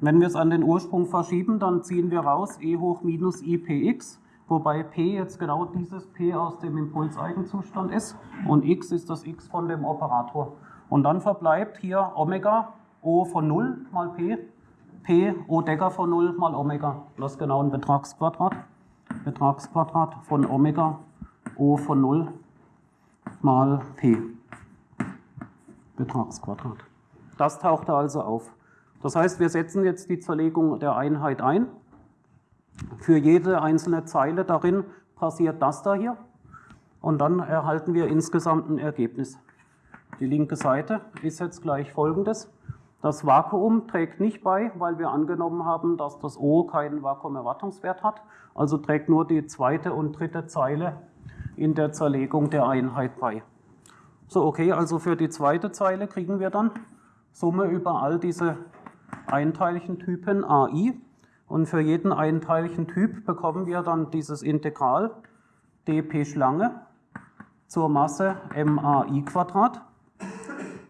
Wenn wir es an den Ursprung verschieben, dann ziehen wir raus e hoch minus ipx, wobei p jetzt genau dieses p aus dem Impulseigenzustand ist und x ist das x von dem Operator. Und dann verbleibt hier Omega O von 0 mal p, p O Decker von 0 mal Omega. Das ist genau ein Betragsquadrat. Betragsquadrat von Omega O von 0 mal p. Betragsquadrat. Das taucht da also auf. Das heißt, wir setzen jetzt die Zerlegung der Einheit ein. Für jede einzelne Zeile darin passiert das da hier. Und dann erhalten wir insgesamt ein Ergebnis. Die linke Seite ist jetzt gleich folgendes. Das Vakuum trägt nicht bei, weil wir angenommen haben, dass das O keinen Vakuumerwartungswert hat. Also trägt nur die zweite und dritte Zeile in der Zerlegung der Einheit bei. So, okay, also für die zweite Zeile kriegen wir dann Summe über all diese einteiligen Typen AI. Und für jeden einteiligen Typ bekommen wir dann dieses Integral dp Schlange zur Masse MAI Quadrat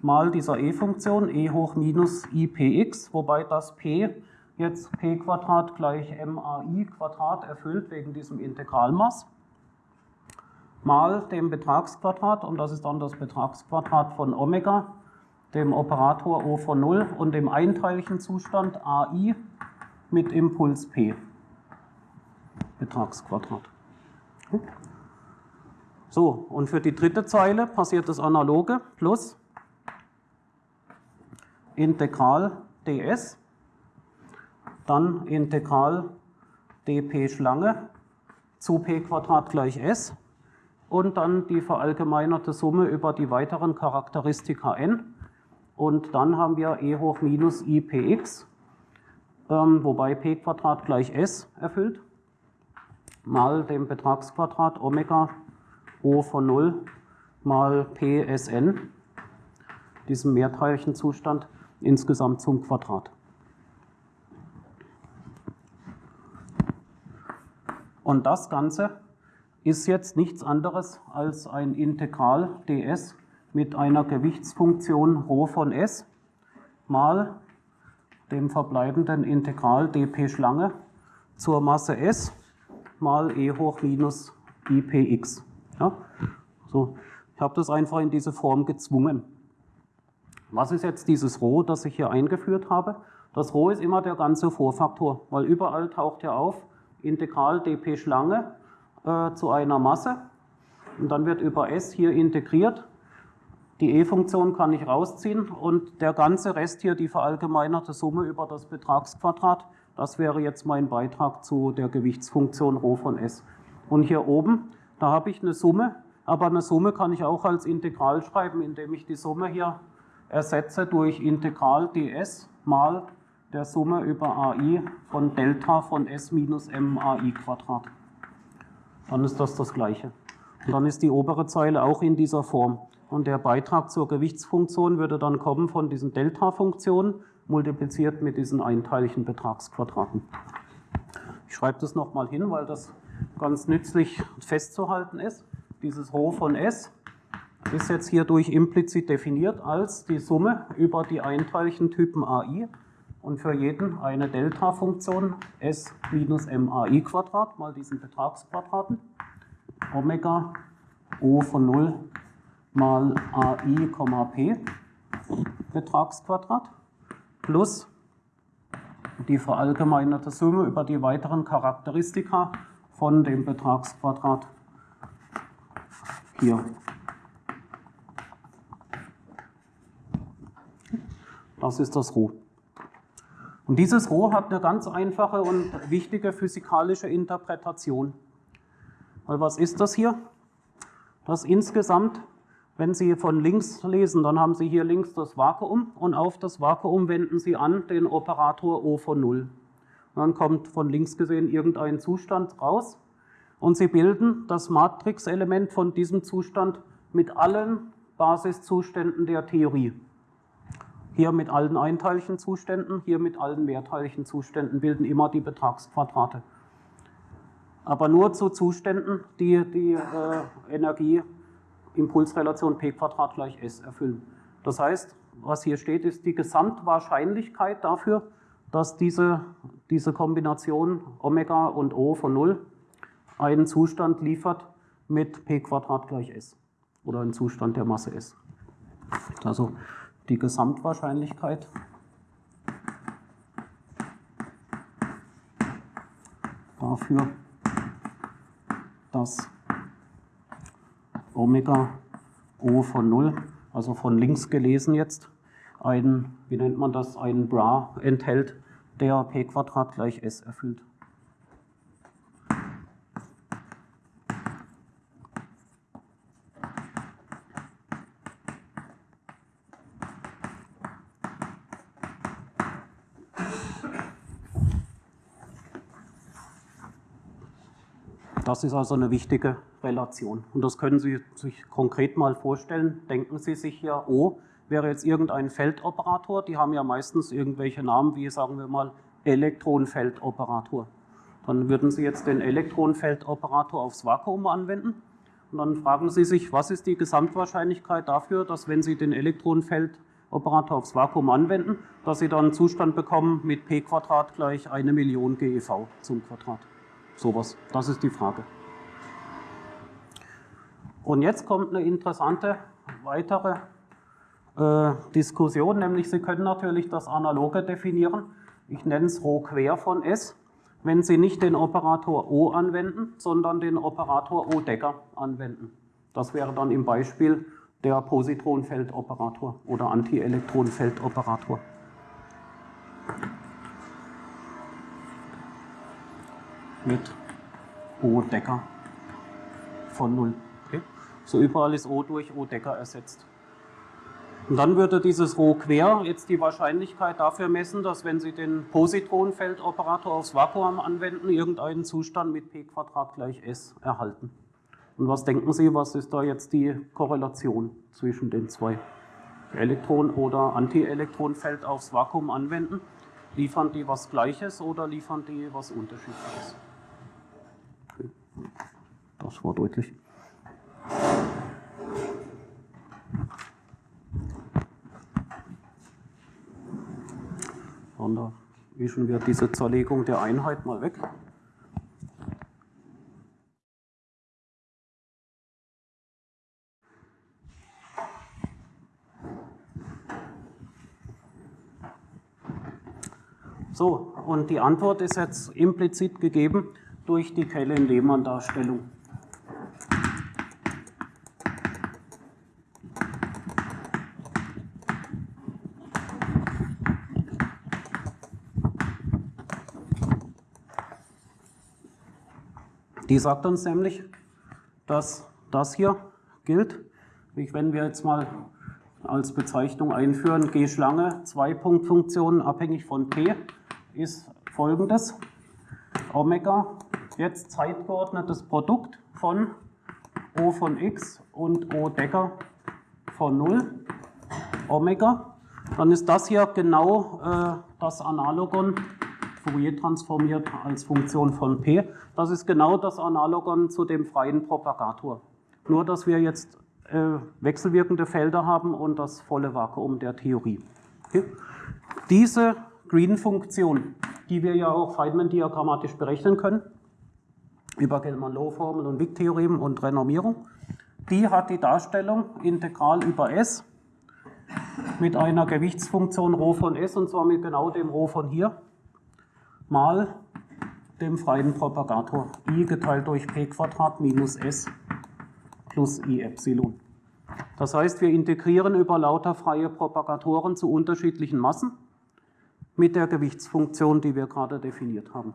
mal dieser e-Funktion e hoch minus ipx, wobei das p jetzt p Quadrat gleich mai Quadrat erfüllt wegen diesem Integralmaß, mal dem Betragsquadrat, und das ist dann das Betragsquadrat von Omega, dem Operator O von 0 und dem einteiligen Zustand AI mit Impuls P. Betragsquadrat. So, und für die dritte Zeile passiert das Analoge plus Integral ds, dann Integral dp Schlange zu p Quadrat gleich s und dann die verallgemeinerte Summe über die weiteren Charakteristika n und dann haben wir e hoch minus ipx, ähm, wobei p Quadrat gleich s erfüllt, mal dem Betragsquadrat Omega O von 0 mal PSN, diesem Mehrteilchenzustand, insgesamt zum Quadrat. Und das Ganze ist jetzt nichts anderes als ein Integral ds mit einer Gewichtsfunktion ρ von s mal dem verbleibenden Integral dp Schlange zur Masse s mal e hoch minus ipx. Ja? So, ich habe das einfach in diese Form gezwungen. Was ist jetzt dieses Rho, das ich hier eingeführt habe? Das Rho ist immer der ganze Vorfaktor, weil überall taucht ja auf Integral dp Schlange äh, zu einer Masse und dann wird über S hier integriert. Die e-Funktion kann ich rausziehen und der ganze Rest hier, die verallgemeinerte Summe über das Betragsquadrat, das wäre jetzt mein Beitrag zu der Gewichtsfunktion Rho von S. Und hier oben, da habe ich eine Summe, aber eine Summe kann ich auch als Integral schreiben, indem ich die Summe hier ersetze durch Integral ds mal der Summe über ai von Delta von s minus mai Quadrat. Dann ist das das Gleiche. Und dann ist die obere Zeile auch in dieser Form. Und der Beitrag zur Gewichtsfunktion würde dann kommen von diesen Delta-Funktionen multipliziert mit diesen einteiligen Betragsquadraten. Ich schreibe das nochmal hin, weil das ganz nützlich festzuhalten ist. Dieses Rho von S ist jetzt hierdurch implizit definiert als die Summe über die einteiligen Typen AI und für jeden eine Delta-Funktion S minus MAI Quadrat mal diesen Betragsquadraten Omega O von 0 mal AI, P Betragsquadrat plus die verallgemeinerte Summe über die weiteren Charakteristika von dem Betragsquadrat hier. Das ist das Rho. Und dieses Rho hat eine ganz einfache und wichtige physikalische Interpretation. Weil was ist das hier? Das insgesamt Wenn Sie von links lesen, dann haben Sie hier links das Vakuum und auf das Vakuum wenden Sie an den Operator O von 0. dann kommt von links gesehen irgendein Zustand raus und Sie bilden das Matrixelement von diesem Zustand mit allen Basiszuständen der Theorie. Hier mit allen Einteilchenzuständen, hier mit allen Mehrteilchenzuständen bilden immer die Betragsquadrate. Aber nur zu Zuständen, die die äh, Energie Impulsrelation p gleich s erfüllen. Das heißt, was hier steht, ist die Gesamtwahrscheinlichkeit dafür, dass diese, diese Kombination Omega und O von 0 einen Zustand liefert mit p Quadrat gleich s oder einen Zustand der Masse s. Also die Gesamtwahrscheinlichkeit dafür, dass Omega O von 0, also von links gelesen jetzt, ein, wie nennt man das, ein Bra enthält, der p Quadrat gleich s erfüllt. Das ist also eine wichtige Relation. Und das können Sie sich konkret mal vorstellen. Denken Sie sich hier, O wäre jetzt irgendein Feldoperator. Die haben ja meistens irgendwelche Namen wie, sagen wir mal, Elektronenfeldoperator. Dann würden Sie jetzt den Elektronenfeldoperator aufs Vakuum anwenden. Und dann fragen Sie sich, was ist die Gesamtwahrscheinlichkeit dafür, dass wenn Sie den Elektronenfeldoperator aufs Vakuum anwenden, dass Sie dann einen Zustand bekommen mit p Quadrat gleich eine Million GeV zum Quadrat. Sowas. Das ist die Frage. Und jetzt kommt eine interessante weitere äh, Diskussion, nämlich Sie können natürlich das Analoge definieren. Ich nenne es Rho quer von S, wenn Sie nicht den Operator O anwenden, sondern den Operator O-Decker anwenden. Das wäre dann im Beispiel der Positronenfeldoperator oder Antielektronenfeldoperator. Mit O-Decker von 0. Okay. So überall ist O durch O-Decker ersetzt. Und dann würde dieses Rho quer jetzt die Wahrscheinlichkeit dafür messen, dass wenn Sie den Positronenfeldoperator aufs Vakuum anwenden, irgendeinen Zustand mit p Quadrat gleich s erhalten. Und was denken Sie, was ist da jetzt die Korrelation zwischen den zwei? Elektron- oder Antielektronenfeld aufs Vakuum anwenden, liefern die was Gleiches oder liefern die was Unterschiedliches? Das war deutlich. Und da wischen wir diese Zerlegung der Einheit mal weg. So, und die Antwort ist jetzt implizit gegeben durch die Kellen-Lehmann-Darstellung. Die sagt uns nämlich, dass das hier gilt. Wenn wir jetzt mal als Bezeichnung einführen, G-Schlange, Zwei-Punkt-Funktionen abhängig von P, ist folgendes. Omega jetzt zeitgeordnetes Produkt von O von x und O Decker von 0, Omega, dann ist das hier genau äh, das Analogon, Fourier transformiert als Funktion von p. Das ist genau das Analogon zu dem freien Propagator. Nur, dass wir jetzt äh, wechselwirkende Felder haben und das volle Vakuum der Theorie. Okay. Diese Green-Funktion, die wir ja auch Feynman-diagrammatisch berechnen können, über Gell-Mann-Low-Formel und Wick-Theorem und Renormierung. Die hat die Darstellung integral über S mit einer Gewichtsfunktion Rho von S und zwar mit genau dem Rho von hier mal dem freien Propagator i geteilt durch p Quadrat minus s plus i Epsilon. Das heißt, wir integrieren über lauter freie Propagatoren zu unterschiedlichen Massen mit der Gewichtsfunktion, die wir gerade definiert haben.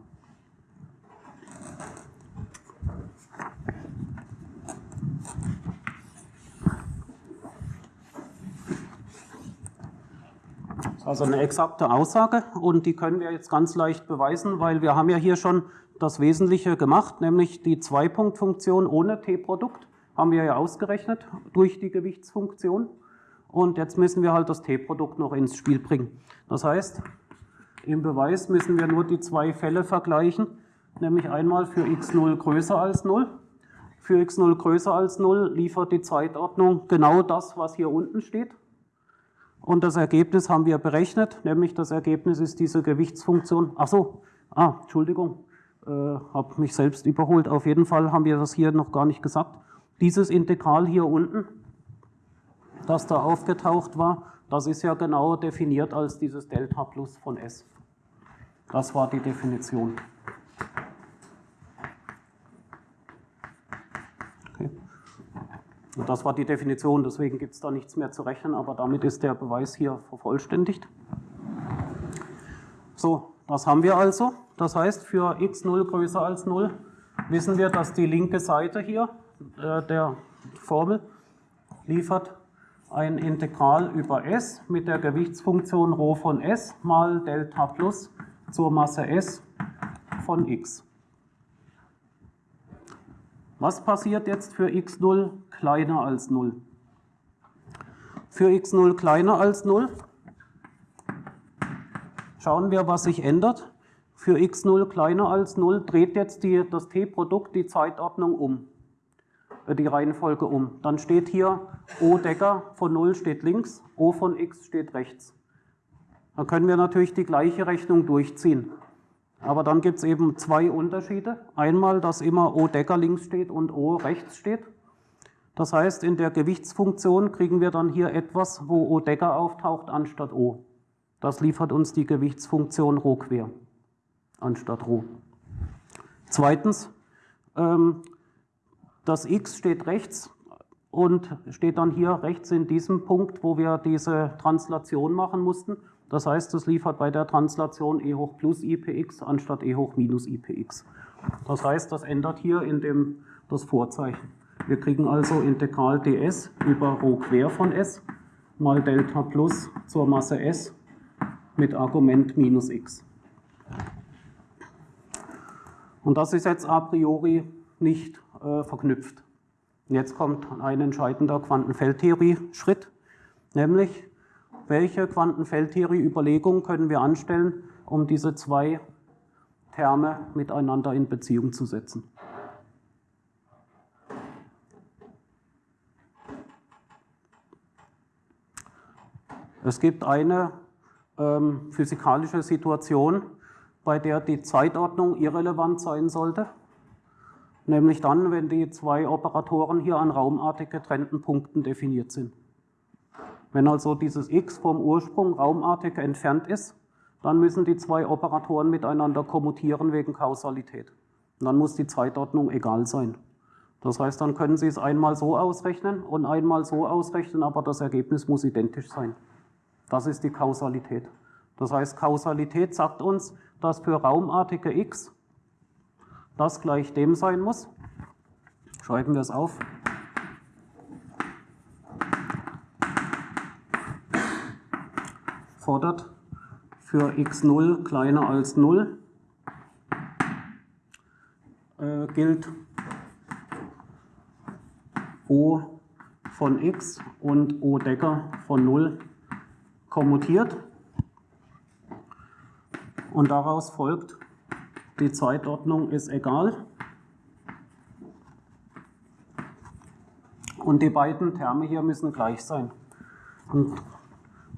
Also eine exakte Aussage und die können wir jetzt ganz leicht beweisen, weil wir haben ja hier schon das Wesentliche gemacht, nämlich die Zweipunktfunktion ohne t-Produkt haben wir ja ausgerechnet durch die Gewichtsfunktion und jetzt müssen wir halt das t-Produkt noch ins Spiel bringen. Das heißt, im Beweis müssen wir nur die zwei Fälle vergleichen, nämlich einmal für x0 größer als 0. Für x0 größer als 0 liefert die Zeitordnung genau das, was hier unten steht. Und das Ergebnis haben wir berechnet, nämlich das Ergebnis ist diese Gewichtsfunktion. Ach so, ah, Entschuldigung, äh, habe mich selbst überholt. Auf jeden Fall haben wir das hier noch gar nicht gesagt. Dieses Integral hier unten, das da aufgetaucht war, das ist ja genau definiert als dieses Delta plus von S. Das war die Definition. Okay. Und das war die Definition, deswegen gibt es da nichts mehr zu rechnen, aber damit ist der Beweis hier vervollständigt. So, das haben wir also. Das heißt, für x0 größer als 0 wissen wir, dass die linke Seite hier äh, der Formel liefert ein Integral über S mit der Gewichtsfunktion Rho von S mal Delta plus zur Masse S von x. Was passiert jetzt für x0 kleiner als 0? Für x0 kleiner als 0 schauen wir, was sich ändert. Für x0 kleiner als 0 dreht jetzt die, das t-Produkt die Zeitordnung um, die Reihenfolge um. Dann steht hier O Decker von 0 steht links, O von x steht rechts. Dann können wir natürlich die gleiche Rechnung durchziehen. Aber dann gibt es eben zwei Unterschiede. Einmal, dass immer O Decker links steht und O rechts steht. Das heißt, in der Gewichtsfunktion kriegen wir dann hier etwas, wo O Decker auftaucht anstatt O. Das liefert uns die Gewichtsfunktion Rho quer anstatt Rho. Zweitens, ähm, das x steht rechts und steht dann hier rechts in diesem Punkt, wo wir diese Translation machen mussten. Das heißt, es liefert bei der Translation e hoch plus ipx anstatt e hoch minus ipx. Das heißt, das ändert hier in dem, das Vorzeichen. Wir kriegen also Integral ds über Rho quer von s mal Delta plus zur Masse s mit Argument minus x. Und das ist jetzt a priori nicht äh, verknüpft. Jetzt kommt ein entscheidender Quantenfeldtheorie-Schritt, nämlich welche Quantenfeldtheorie-Überlegungen können wir anstellen, um diese zwei Terme miteinander in Beziehung zu setzen. Es gibt eine ähm, physikalische Situation, bei der die Zeitordnung irrelevant sein sollte, nämlich dann, wenn die zwei Operatoren hier an raumartig getrennten Punkten definiert sind. Wenn also dieses x vom Ursprung raumartig entfernt ist, dann müssen die zwei Operatoren miteinander kommutieren wegen Kausalität. Und dann muss die Zeitordnung egal sein. Das heißt, dann können Sie es einmal so ausrechnen und einmal so ausrechnen, aber das Ergebnis muss identisch sein. Das ist die Kausalität. Das heißt, Kausalität sagt uns, dass für raumartige x das gleich dem sein muss. Schreiben wir es auf. fordert für x0 kleiner als 0 äh, gilt O von x und O Decker von 0 kommutiert. Und daraus folgt, die Zeitordnung ist egal. Und die beiden Terme hier müssen gleich sein. Und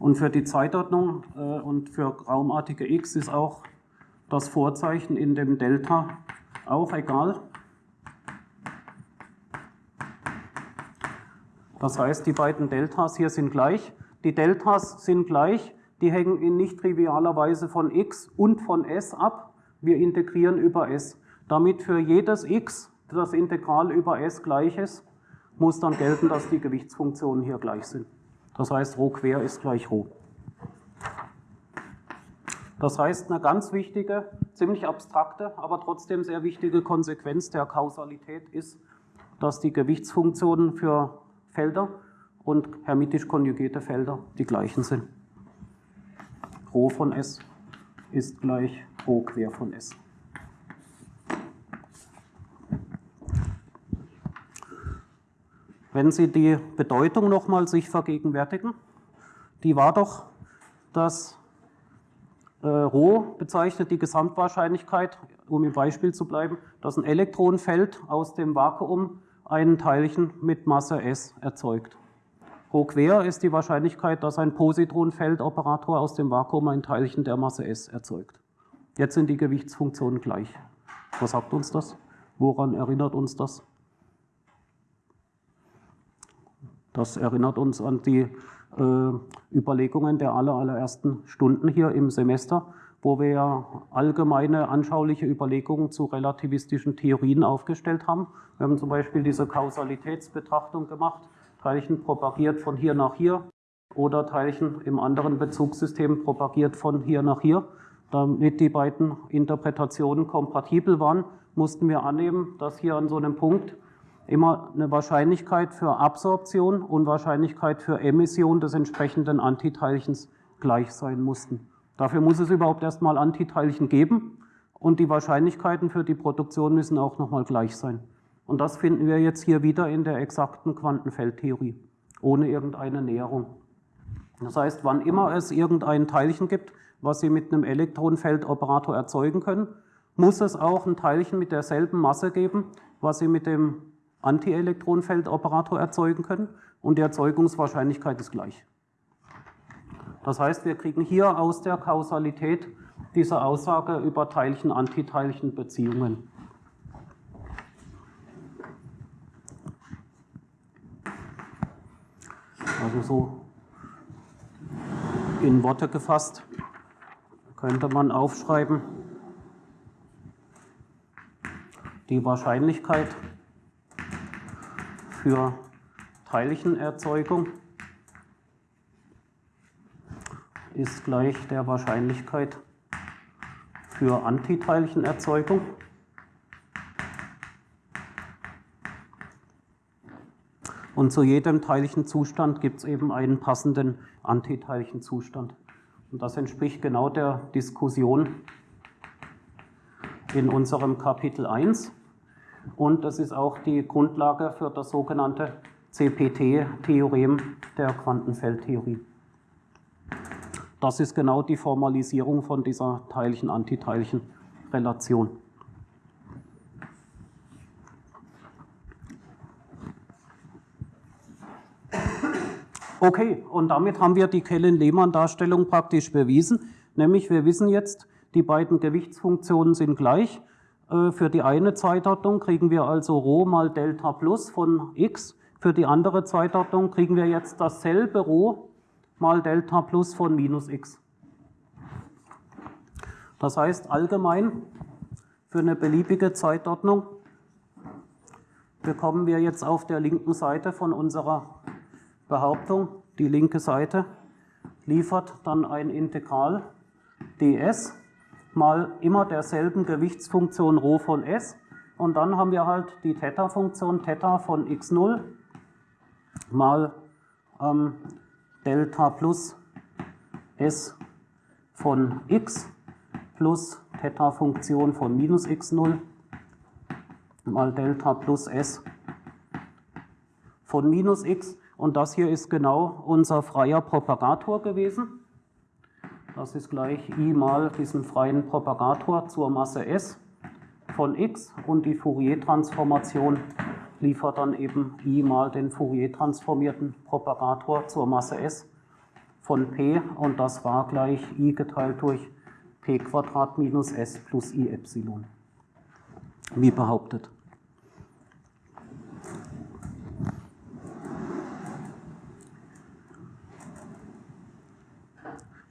und für die Zeitordnung äh, und für raumartige x ist auch das Vorzeichen in dem Delta auch egal. Das heißt, die beiden Deltas hier sind gleich. Die Deltas sind gleich, die hängen in nicht trivialer Weise von x und von s ab. Wir integrieren über s. Damit für jedes x das Integral über s gleich ist, muss dann gelten, dass die Gewichtsfunktionen hier gleich sind. Das heißt, Rho quer ist gleich Rho. Das heißt, eine ganz wichtige, ziemlich abstrakte, aber trotzdem sehr wichtige Konsequenz der Kausalität ist, dass die Gewichtsfunktionen für Felder und hermitisch konjugierte Felder die gleichen sind. Rho von S ist gleich Rho quer von S. Wenn Sie die Bedeutung nochmal sich vergegenwärtigen, die war doch, dass äh, Rho bezeichnet die Gesamtwahrscheinlichkeit, um im Beispiel zu bleiben, dass ein Elektronenfeld aus dem Vakuum einen Teilchen mit Masse S erzeugt. Rho quer ist die Wahrscheinlichkeit, dass ein Positronenfeldoperator aus dem Vakuum ein Teilchen der Masse S erzeugt. Jetzt sind die Gewichtsfunktionen gleich. Was sagt uns das? Woran erinnert uns das? Das erinnert uns an die äh, Überlegungen der aller, allerersten Stunden hier im Semester, wo wir ja allgemeine anschauliche Überlegungen zu relativistischen Theorien aufgestellt haben. Wir haben zum Beispiel diese Kausalitätsbetrachtung gemacht, Teilchen propagiert von hier nach hier oder Teilchen im anderen Bezugssystem propagiert von hier nach hier. Damit die beiden Interpretationen kompatibel waren, mussten wir annehmen, dass hier an so einem Punkt immer eine Wahrscheinlichkeit für Absorption und Wahrscheinlichkeit für Emission des entsprechenden Antiteilchens gleich sein mussten. Dafür muss es überhaupt erstmal Antiteilchen geben und die Wahrscheinlichkeiten für die Produktion müssen auch nochmal gleich sein. Und das finden wir jetzt hier wieder in der exakten Quantenfeldtheorie, ohne irgendeine Näherung. Das heißt, wann immer es irgendein Teilchen gibt, was Sie mit einem Elektronenfeldoperator erzeugen können, muss es auch ein Teilchen mit derselben Masse geben, was Sie mit dem Antielektronenfeldoperator erzeugen können und die Erzeugungswahrscheinlichkeit ist gleich. Das heißt, wir kriegen hier aus der Kausalität diese Aussage über Teilchen-Antiteilchen-Beziehungen. Also so in Worte gefasst könnte man aufschreiben, die Wahrscheinlichkeit, für Teilchenerzeugung ist gleich der Wahrscheinlichkeit für Antiteilchenerzeugung. Und zu jedem Teilchenzustand gibt es eben einen passenden Antiteilchenzustand. Und das entspricht genau der Diskussion in unserem Kapitel 1. Und das ist auch die Grundlage für das sogenannte CPT-Theorem der Quantenfeldtheorie. Das ist genau die Formalisierung von dieser Teilchen-Antiteilchen-Relation. Okay, und damit haben wir die Kellen-Lehmann-Darstellung praktisch bewiesen. Nämlich, wir wissen jetzt, die beiden Gewichtsfunktionen sind gleich äh, für die eine Zeitordnung kriegen wir also Rho mal Delta plus von x. Für die andere Zeitordnung kriegen wir jetzt dasselbe Rho mal Delta plus von minus x. Das heißt allgemein für eine beliebige Zeitordnung bekommen wir jetzt auf der linken Seite von unserer Behauptung, die linke Seite liefert dann ein Integral ds mal immer derselben Gewichtsfunktion Rho von S. Und dann haben wir halt die Theta-Funktion Theta von x0 mal ähm, Delta plus S von x plus Theta-Funktion von minus x0 mal Delta plus S von minus x und das hier ist genau unser freier Propagator gewesen. Das ist gleich i mal diesen freien Propagator zur Masse S von x und die Fourier-Transformation liefert dann eben i mal den Fourier-transformierten Propagator zur Masse S von p und das war gleich i geteilt durch p Quadrat minus s plus i Epsilon, wie behauptet.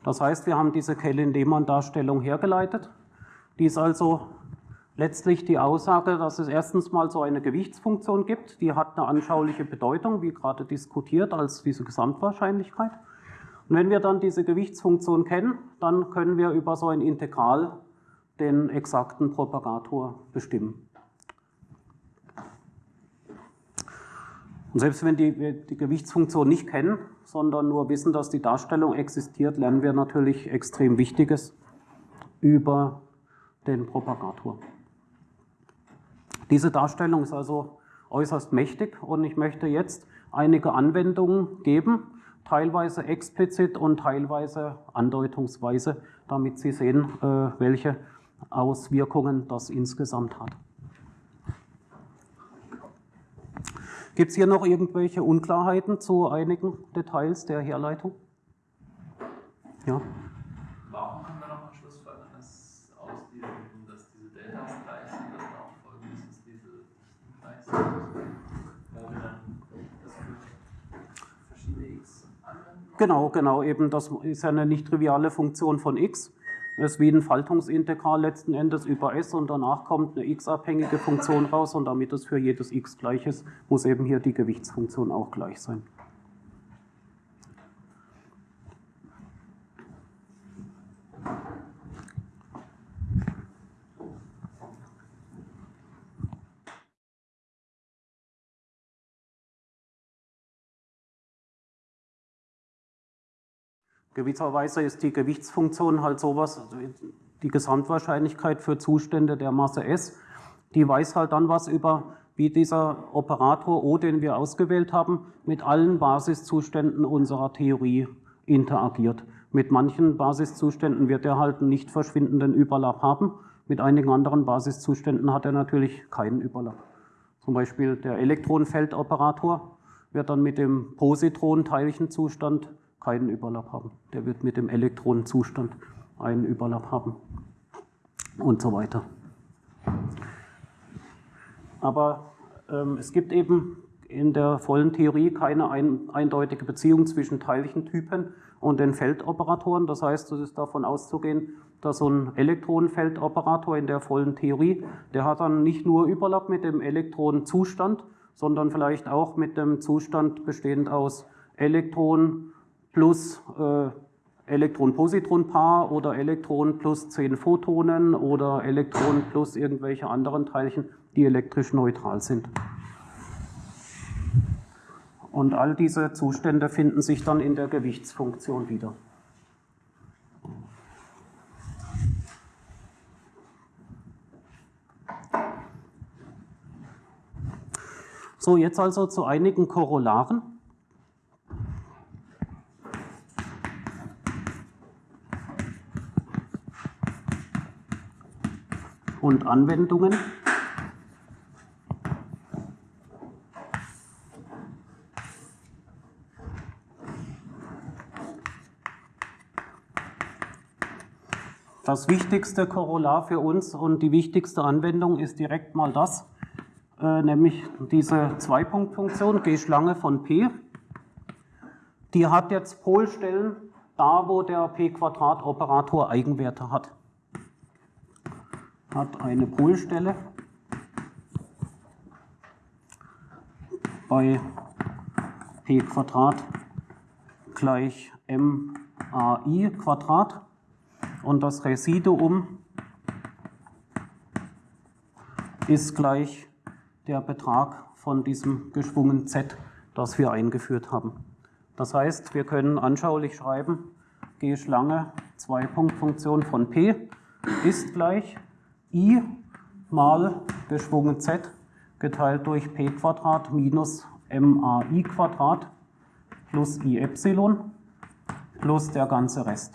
Das heißt, wir haben diese Kellen-Lehmann-Darstellung hergeleitet. Die ist also letztlich die Aussage, dass es erstens mal so eine Gewichtsfunktion gibt, die hat eine anschauliche Bedeutung, wie gerade diskutiert, als diese Gesamtwahrscheinlichkeit. Und wenn wir dann diese Gewichtsfunktion kennen, dann können wir über so ein Integral den exakten Propagator bestimmen. Und selbst wenn wir die Gewichtsfunktion nicht kennen, sondern nur wissen, dass die Darstellung existiert, lernen wir natürlich extrem Wichtiges über den Propagator. Diese Darstellung ist also äußerst mächtig und ich möchte jetzt einige Anwendungen geben, teilweise explizit und teilweise andeutungsweise, damit Sie sehen, äh, welche Auswirkungen das insgesamt hat. Gibt es hier noch irgendwelche Unklarheiten zu einigen Details der Herleitung? Ja. Warum können wir noch am Schluss folgen, dass aus diesem, dass diese Deltas gleich sind, dass auch folgendes ist, diese Dichten gleich sind? Weil wir dann das für verschiedene x anwenden? Genau, genau, eben das ist ja eine nicht triviale Funktion von x. Ist wie ein Faltungsintegral letzten Endes über S und danach kommt eine x-abhängige Funktion raus und damit es für jedes x gleich ist, muss eben hier die Gewichtsfunktion auch gleich sein. Gewisserweise ist die Gewichtsfunktion halt sowas, also die Gesamtwahrscheinlichkeit für Zustände der Masse S, die weiß halt dann was über, wie dieser Operator O, den wir ausgewählt haben, mit allen Basiszuständen unserer Theorie interagiert. Mit manchen Basiszuständen wird er halt einen nicht verschwindenden Überlapp haben, mit einigen anderen Basiszuständen hat er natürlich keinen Überlapp. Zum Beispiel der Elektronenfeldoperator wird dann mit dem Positron-Teilchenzustand keinen Überlapp haben. Der wird mit dem Elektronenzustand einen Überlapp haben und so weiter. Aber ähm, es gibt eben in der vollen Theorie keine ein, eindeutige Beziehung zwischen Teilchentypen und den Feldoperatoren. Das heißt, es ist davon auszugehen, dass so ein Elektronenfeldoperator in der vollen Theorie, der hat dann nicht nur Überlapp mit dem Elektronenzustand, sondern vielleicht auch mit dem Zustand bestehend aus Elektronen plus äh, Elektron-Positron-Paar oder Elektron plus 10 Photonen oder Elektron plus irgendwelche anderen Teilchen, die elektrisch neutral sind. Und all diese Zustände finden sich dann in der Gewichtsfunktion wieder. So, jetzt also zu einigen Korollaren. Und Anwendungen. Das wichtigste Korollar für uns und die wichtigste Anwendung ist direkt mal das, äh, nämlich diese Zweipunktfunktion G-Schlange von P. Die hat jetzt Polstellen da, wo der P-Quadrat-Operator Eigenwerte hat hat eine Polstelle bei p Quadrat gleich MAI Quadrat und das Residuum ist gleich der Betrag von diesem geschwungen Z, das wir eingeführt haben. Das heißt, wir können anschaulich schreiben, G Schlange Zwei-Punkt-Funktion von P ist gleich i mal geschwungen z geteilt durch p Quadrat minus mai Quadrat plus i Epsilon plus der ganze Rest.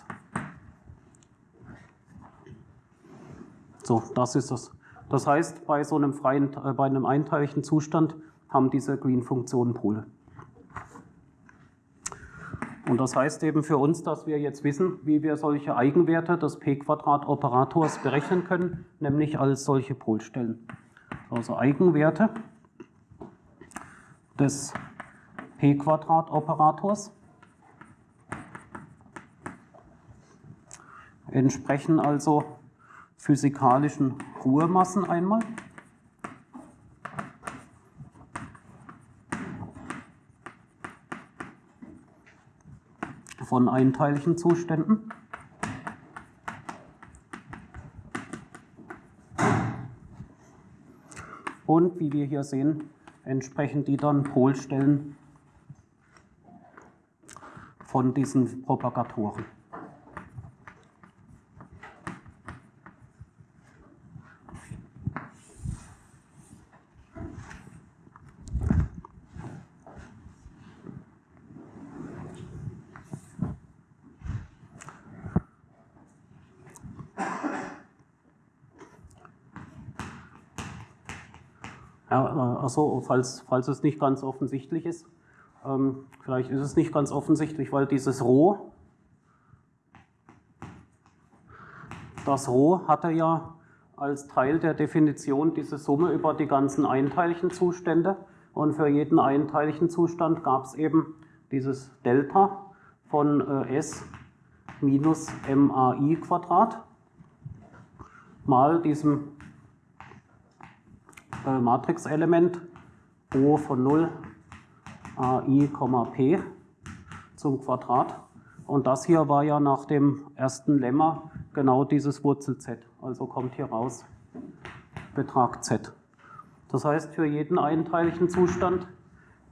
So, das ist es. Das heißt, bei so einem freien, äh, bei einem einteiligen Zustand haben diese Green-Funktionen Pole. Und das heißt eben für uns, dass wir jetzt wissen, wie wir solche Eigenwerte des p-Quadrat-Operators berechnen können, nämlich als solche Polstellen. Also Eigenwerte des p-Quadrat-Operators entsprechen also physikalischen Ruhemassen einmal. Von einteiligen Zuständen. Und wie wir hier sehen, entsprechen die dann Polstellen von diesen Propagatoren. Also falls, falls es nicht ganz offensichtlich ist, ähm, vielleicht ist es nicht ganz offensichtlich, weil dieses Rho, das Rho hatte ja als Teil der Definition diese Summe über die ganzen Einteilchenzustände und für jeden Einteilchenzustand gab es eben dieses Delta von äh, S minus MAI Quadrat mal diesem äh, Matrixelement O von 0 AI, P zum Quadrat. Und das hier war ja nach dem ersten Lemma genau dieses Wurzel z. Also kommt hier raus Betrag z. Das heißt, für jeden einteiligen Zustand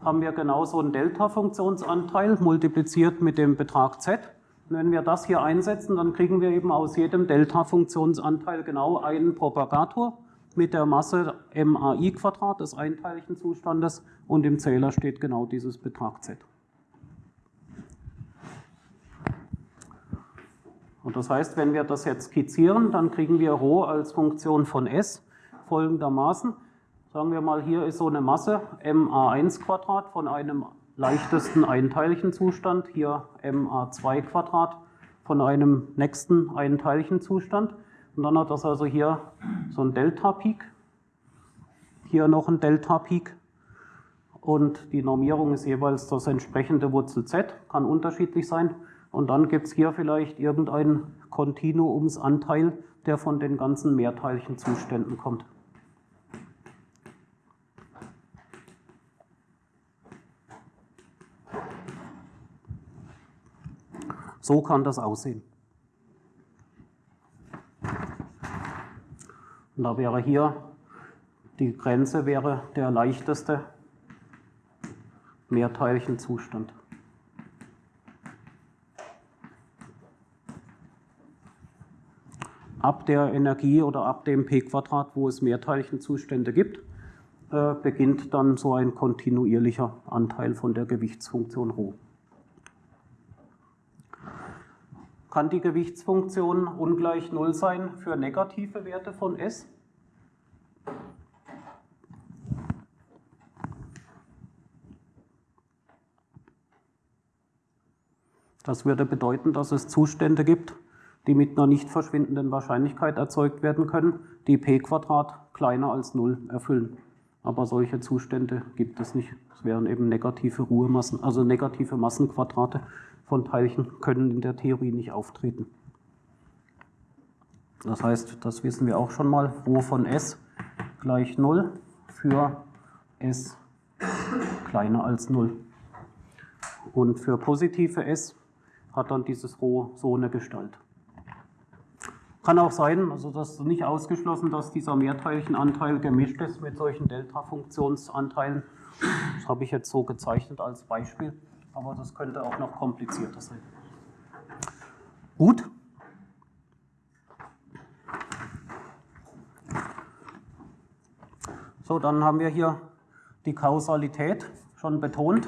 haben wir genauso einen Delta-Funktionsanteil multipliziert mit dem Betrag z. Und wenn wir das hier einsetzen, dann kriegen wir eben aus jedem Delta-Funktionsanteil genau einen Propagator mit der Masse MAI Quadrat des einteiligen Zustandes und im Zähler steht genau dieses Betrag Z. Und das heißt, wenn wir das jetzt skizzieren, dann kriegen wir Rho als Funktion von S folgendermaßen. Sagen wir mal, hier ist so eine Masse MA1 Quadrat von einem leichtesten einteiligen Zustand, hier MA2 Quadrat von einem nächsten einteiligen Zustand. Und dann hat das also hier so ein Delta-Peak, hier noch ein Delta-Peak und die Normierung ist jeweils das entsprechende Wurzel z, kann unterschiedlich sein. Und dann gibt es hier vielleicht irgendeinen Kontinuumsanteil, der von den ganzen mehrteiligen Zuständen kommt. So kann das aussehen. Und da wäre hier, die Grenze wäre der leichteste Mehrteilchenzustand. Ab der Energie oder ab dem p-Quadrat, wo es Mehrteilchenzustände gibt, äh, beginnt dann so ein kontinuierlicher Anteil von der Gewichtsfunktion ρ. Kann die Gewichtsfunktion ungleich 0 sein für negative Werte von S? Das würde bedeuten, dass es Zustände gibt, die mit einer nicht verschwindenden Wahrscheinlichkeit erzeugt werden können, die p kleiner als 0 erfüllen. Aber solche Zustände gibt es nicht. Es wären eben negative Ruhemassen, also negative Massenquadrate von Teilchen können in der Theorie nicht auftreten. Das heißt, das wissen wir auch schon mal, Rho von S gleich 0 für S kleiner als 0. Und für positive S hat dann dieses Rho so eine Gestalt. Kann auch sein, also das ist nicht ausgeschlossen, dass dieser Mehrteilchenanteil gemischt ist mit solchen Delta-Funktionsanteilen. Das habe ich jetzt so gezeichnet als Beispiel aber das könnte auch noch komplizierter sein. Gut. So, dann haben wir hier die Kausalität schon betont.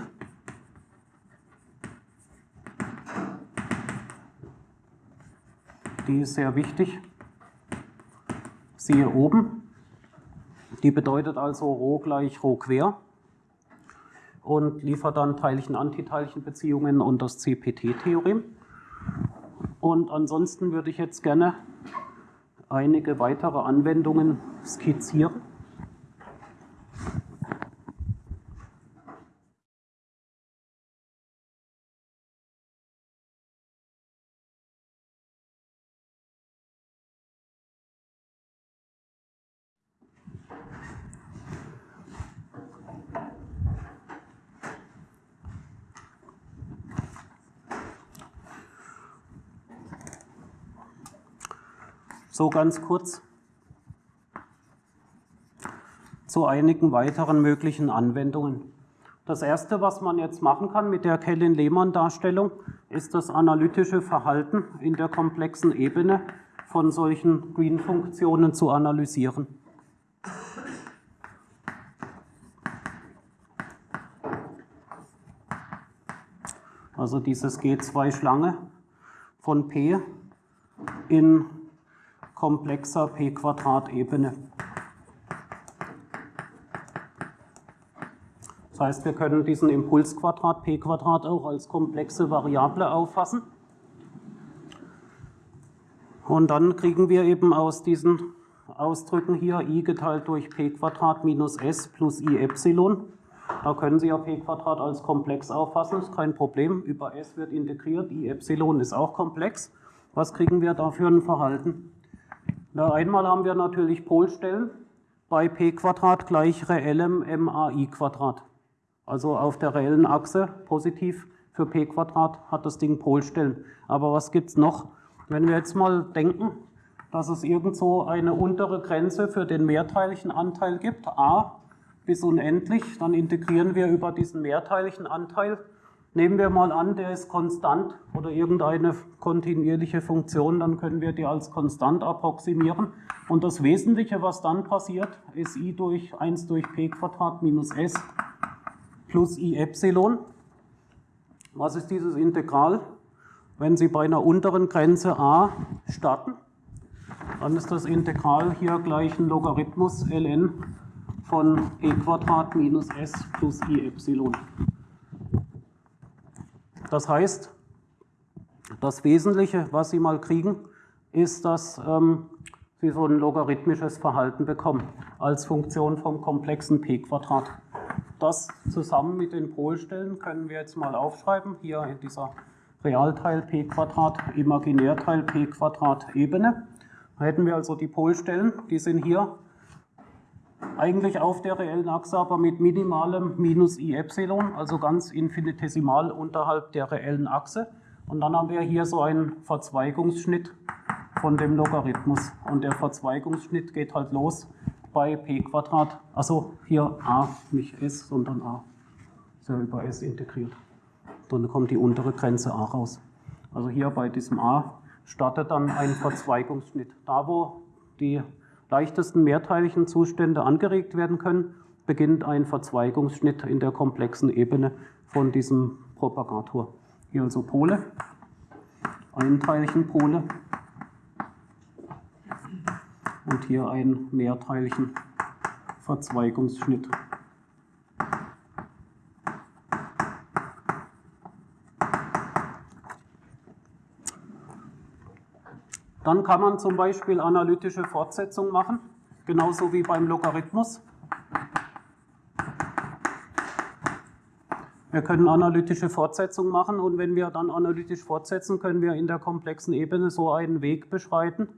Die ist sehr wichtig. Siehe oben. Die bedeutet also Rho gleich Rho quer und liefert dann Teilchen-Antiteilchen-Beziehungen und das CPT-Theorem. Und ansonsten würde ich jetzt gerne einige weitere Anwendungen skizzieren. So ganz kurz zu einigen weiteren möglichen Anwendungen. Das Erste, was man jetzt machen kann mit der Kellen-Lehmann-Darstellung, ist das analytische Verhalten in der komplexen Ebene von solchen Green-Funktionen zu analysieren. Also dieses G2-Schlange von P in komplexer P-Quadrat-Ebene. Das heißt, wir können diesen Impulsquadrat P-Quadrat auch als komplexe Variable auffassen. Und dann kriegen wir eben aus diesen Ausdrücken hier i geteilt durch p minus s plus i Epsilon. Da können Sie ja p als komplex auffassen, ist kein Problem. Über s wird integriert, i Epsilon ist auch komplex. Was kriegen wir da für ein Verhalten? Na, einmal haben wir natürlich Polstellen bei p Quadrat gleich reellem MAI Quadrat. Also auf der reellen Achse positiv für p Quadrat hat das Ding Polstellen. Aber was gibt es noch? Wenn wir jetzt mal denken, dass es irgendwo eine untere Grenze für den mehrteiligen Anteil gibt, a bis unendlich, dann integrieren wir über diesen mehrteiligen Anteil. Nehmen wir mal an, der ist konstant oder irgendeine kontinuierliche Funktion, dann können wir die als konstant approximieren. Und das Wesentliche, was dann passiert, ist i durch 1 durch p Quadrat minus s plus i Epsilon. Was ist dieses Integral? Wenn Sie bei einer unteren Grenze a starten, dann ist das Integral hier gleich ein Logarithmus ln von p Quadrat minus s plus i Epsilon. Das heißt, das Wesentliche, was Sie mal kriegen, ist, dass ähm, Sie so ein logarithmisches Verhalten bekommen als Funktion vom komplexen p Quadrat. Das zusammen mit den Polstellen können wir jetzt mal aufschreiben, hier in dieser Realteil p Quadrat, Imaginärteil p Quadrat Ebene. Da hätten wir also die Polstellen, die sind hier eigentlich auf der reellen Achse, aber mit minimalem minus i Epsilon, also ganz infinitesimal unterhalb der reellen Achse. Und dann haben wir hier so einen Verzweigungsschnitt von dem Logarithmus. Und der Verzweigungsschnitt geht halt los bei p Quadrat, also hier a, nicht s, sondern a. Ist ja über s integriert. Dann kommt die untere Grenze a raus. Also hier bei diesem a startet dann ein Verzweigungsschnitt. Da, wo die leichtesten mehrteiligen Zustände angeregt werden können, beginnt ein Verzweigungsschnitt in der komplexen Ebene von diesem Propagator. Hier also Pole, einteiligen Pole und hier einen mehrteiligen Verzweigungsschnitt. Dann kann man zum Beispiel analytische Fortsetzung machen, genauso wie beim Logarithmus. Wir können analytische Fortsetzung machen und wenn wir dann analytisch fortsetzen, können wir in der komplexen Ebene so einen Weg beschreiten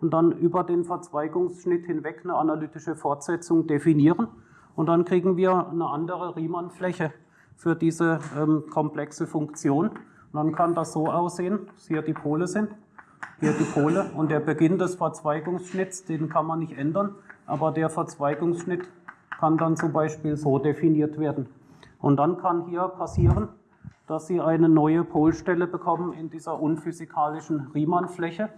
und dann über den Verzweigungsschnitt hinweg eine analytische Fortsetzung definieren und dann kriegen wir eine andere Riemann-Fläche für diese ähm, komplexe Funktion. Und dann kann das so aussehen, dass hier die Pole sind hier die Pole. Und der Beginn des Verzweigungsschnitts, den kann man nicht ändern, aber der Verzweigungsschnitt kann dann zum Beispiel so definiert werden. Und dann kann hier passieren, dass Sie eine neue Polstelle bekommen in dieser unphysikalischen Riemann-Fläche.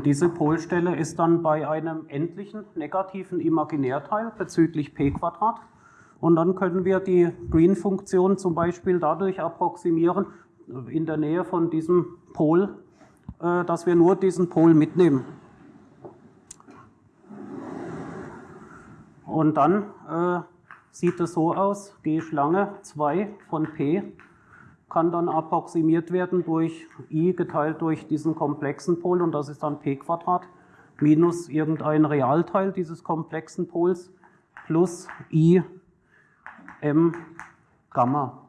Und diese Polstelle ist dann bei einem endlichen negativen Imaginärteil bezüglich p Quadrat. Und dann können wir die Green-Funktion zum Beispiel dadurch approximieren, in der Nähe von diesem Pol, äh, dass wir nur diesen Pol mitnehmen. Und dann äh, sieht es so aus, G Schlange 2 von P kann dann approximiert werden durch i geteilt durch diesen komplexen Pol und das ist dann p Quadrat minus irgendein Realteil dieses komplexen Pols plus i m Gamma.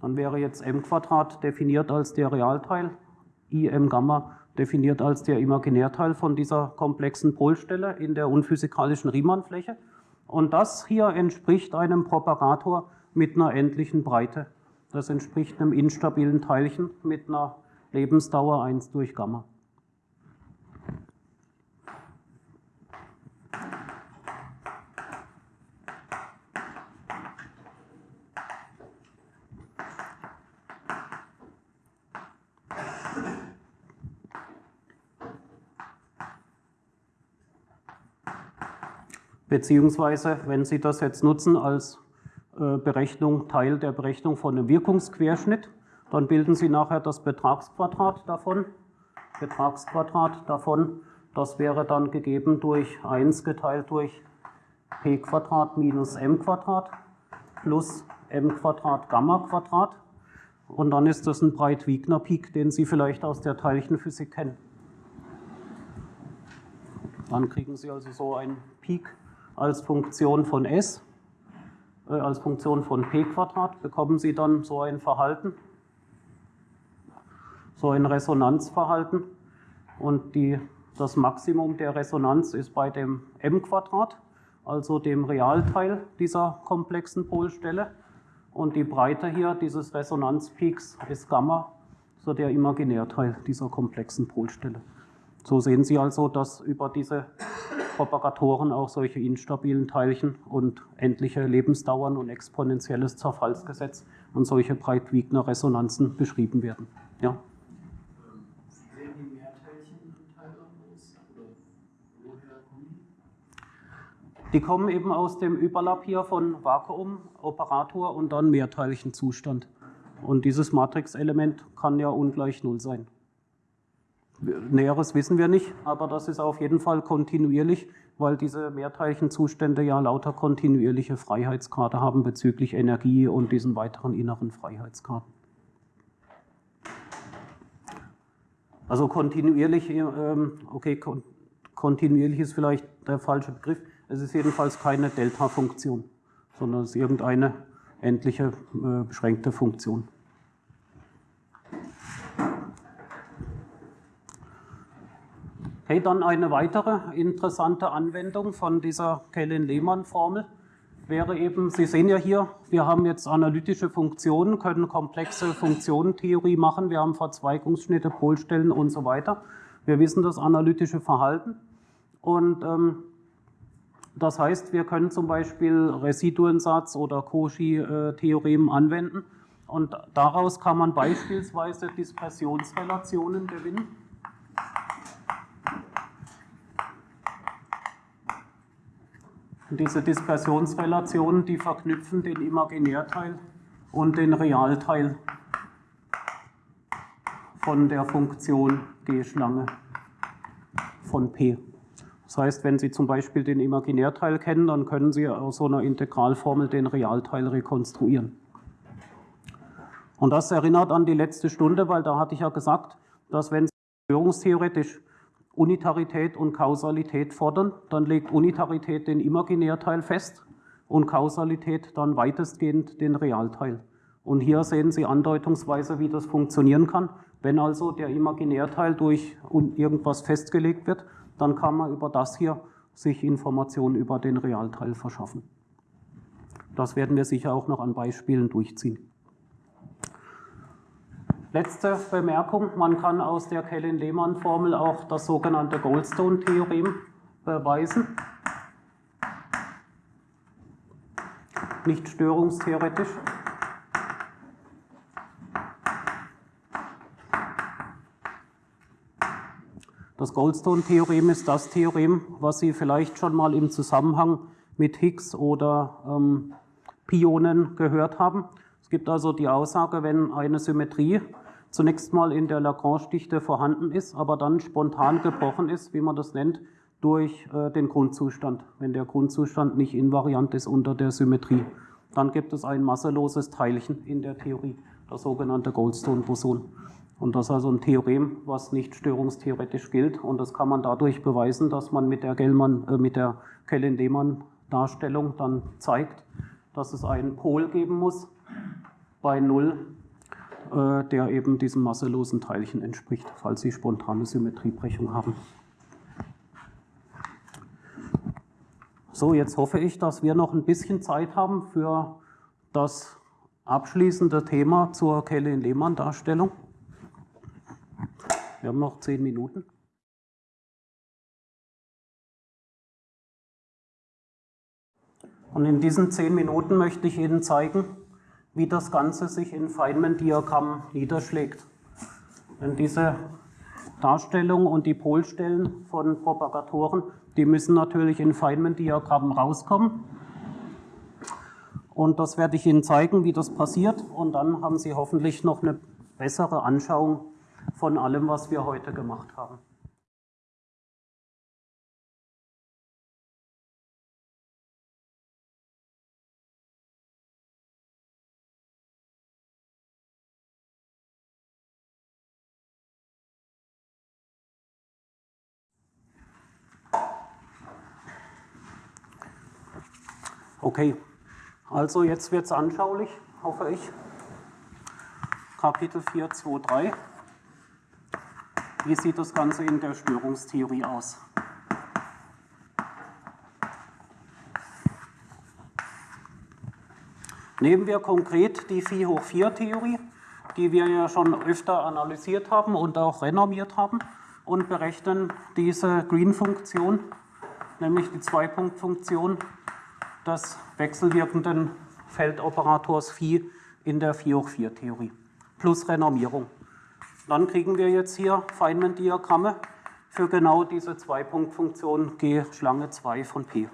Dann wäre jetzt m Quadrat definiert als der Realteil, i m Gamma definiert als der Imaginärteil von dieser komplexen Polstelle in der unphysikalischen Riemann-Fläche. Und das hier entspricht einem Propagator mit einer endlichen Breite Das entspricht einem instabilen Teilchen mit einer Lebensdauer 1 durch Gamma. Beziehungsweise, wenn Sie das jetzt nutzen als Berechnung, Teil der Berechnung von einem Wirkungsquerschnitt, dann bilden Sie nachher das Betragsquadrat davon. Betragsquadrat davon, das wäre dann gegeben durch 1 geteilt durch p Quadrat minus m Quadrat plus m Quadrat Gamma Quadrat. Und dann ist das ein Breit-Wigner-Peak, den Sie vielleicht aus der Teilchenphysik kennen. Dann kriegen Sie also so einen Peak als Funktion von s, äh, als Funktion von p bekommen Sie dann so ein Verhalten, so ein Resonanzverhalten. Und die, das Maximum der Resonanz ist bei dem m also dem Realteil dieser komplexen Polstelle. Und die Breite hier dieses Resonanzpeaks ist Gamma, so der Imaginärteil dieser komplexen Polstelle. So sehen Sie also, dass über diese Propagatoren auch solche instabilen Teilchen und endliche Lebensdauern und exponentielles Zerfallsgesetz und solche Breit-Wigner Resonanzen beschrieben werden. Ja. Die? Die kommen eben aus dem Überlapp hier von Vakuum, Operator und dann Mehrteilchenzustand. Und dieses Matrixelement kann ja ungleich Null sein. Näheres wissen wir nicht, aber das ist auf jeden Fall kontinuierlich, weil diese Mehrteilchenzustände ja lauter kontinuierliche Freiheitsgrade haben bezüglich Energie und diesen weiteren inneren Freiheitsgraden. Also kontinuierlich, ähm, okay, kontinuierlich ist vielleicht der falsche Begriff. Es ist jedenfalls keine Delta-Funktion, sondern es ist irgendeine endliche äh, beschränkte Funktion. Okay, dann eine weitere interessante Anwendung von dieser Kellen-Lehmann-Formel wäre eben, Sie sehen ja hier, wir haben jetzt analytische Funktionen, können komplexe Funktionentheorie machen, wir haben Verzweigungsschnitte, Polstellen und so weiter. Wir wissen das analytische Verhalten und ähm, das heißt, wir können zum Beispiel Residuensatz oder Cauchy-Theorem anwenden und daraus kann man beispielsweise Dispersionsrelationen gewinnen. Und diese Dispersionsrelationen, die verknüpfen den Imaginärteil und den Realteil von der Funktion G-Schlange von P. Das heißt, wenn Sie zum Beispiel den Imaginärteil kennen, dann können Sie aus so einer Integralformel den Realteil rekonstruieren. Und das erinnert an die letzte Stunde, weil da hatte ich ja gesagt, dass wenn Sie störungstheoretisch Unitarität und Kausalität fordern, dann legt Unitarität den Imaginärteil fest und Kausalität dann weitestgehend den Realteil. Und hier sehen Sie andeutungsweise, wie das funktionieren kann. Wenn also der Imaginärteil durch irgendwas festgelegt wird, dann kann man über das hier sich Informationen über den Realteil verschaffen. Das werden wir sicher auch noch an Beispielen durchziehen. Letzte Bemerkung, man kann aus der Kellen-Lehmann-Formel auch das sogenannte Goldstone-Theorem beweisen. Nicht störungstheoretisch. Das Goldstone-Theorem ist das Theorem, was Sie vielleicht schon mal im Zusammenhang mit Higgs oder ähm, Pionen gehört haben. Es gibt also die Aussage, wenn eine Symmetrie zunächst mal in der Lagrange-Dichte vorhanden ist, aber dann spontan gebrochen ist, wie man das nennt, durch äh, den Grundzustand, wenn der Grundzustand nicht invariant ist unter der Symmetrie. Dann gibt es ein masseloses Teilchen in der Theorie, das sogenannte Goldstone-Boson. Und das ist also ein Theorem, was nicht störungstheoretisch gilt. Und das kann man dadurch beweisen, dass man mit der, äh, der Kellen-Lehmann-Darstellung dann zeigt, dass es einen Pol geben muss bei Null äh, der eben diesem masselosen Teilchen entspricht, falls Sie spontane Symmetriebrechung haben. So, jetzt hoffe ich, dass wir noch ein bisschen Zeit haben für das abschließende Thema zur Kelley-Lehmann-Darstellung. Wir haben noch zehn Minuten. Und in diesen zehn Minuten möchte ich Ihnen zeigen, wie das Ganze sich in Feynman-Diagramm niederschlägt. Denn diese Darstellung und die Polstellen von Propagatoren, die müssen natürlich in Feynman-Diagrammen rauskommen. Und das werde ich Ihnen zeigen, wie das passiert. Und dann haben Sie hoffentlich noch eine bessere Anschauung von allem, was wir heute gemacht haben. Okay, also jetzt wird es anschaulich, hoffe ich. Kapitel 4, 2, 3. Wie sieht das Ganze in der Störungstheorie aus? Nehmen wir konkret die Phi hoch 4 Theorie, die wir ja schon öfter analysiert haben und auch renormiert haben und berechnen diese Green-Funktion, nämlich die Zwei-Punkt-Funktion des wechselwirkenden Feldoperators Phi in der 4 hoch 4 Theorie plus Renormierung. Dann kriegen wir jetzt hier Feynman-Diagramme für genau diese Zwei-Punkt-Funktion G Schlange 2 von P.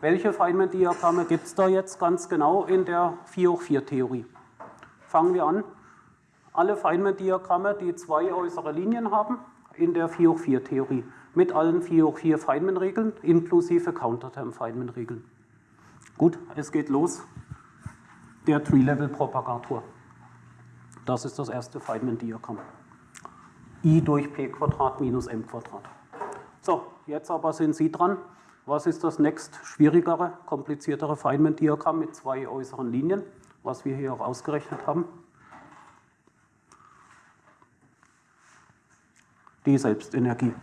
Welche Feynman-Diagramme gibt es da jetzt ganz genau in der 4 hoch 4 Theorie? Fangen wir an. Alle Feynman-Diagramme, die zwei äußere Linien haben, in der 4 hoch 4 Theorie mit allen 4 hoch 4 Feynman-Regeln inklusive Counterterm-Feynman-Regeln. Gut, es geht los. Der Tree-Level-Propagator. Das ist das erste Feynman-Diagramm. I durch P Quadrat minus M Quadrat. So, jetzt aber sind Sie dran. Was ist das nächst schwierigere, kompliziertere Feynman-Diagramm mit zwei äußeren Linien, was wir hier auch ausgerechnet haben? Die Selbstenergie.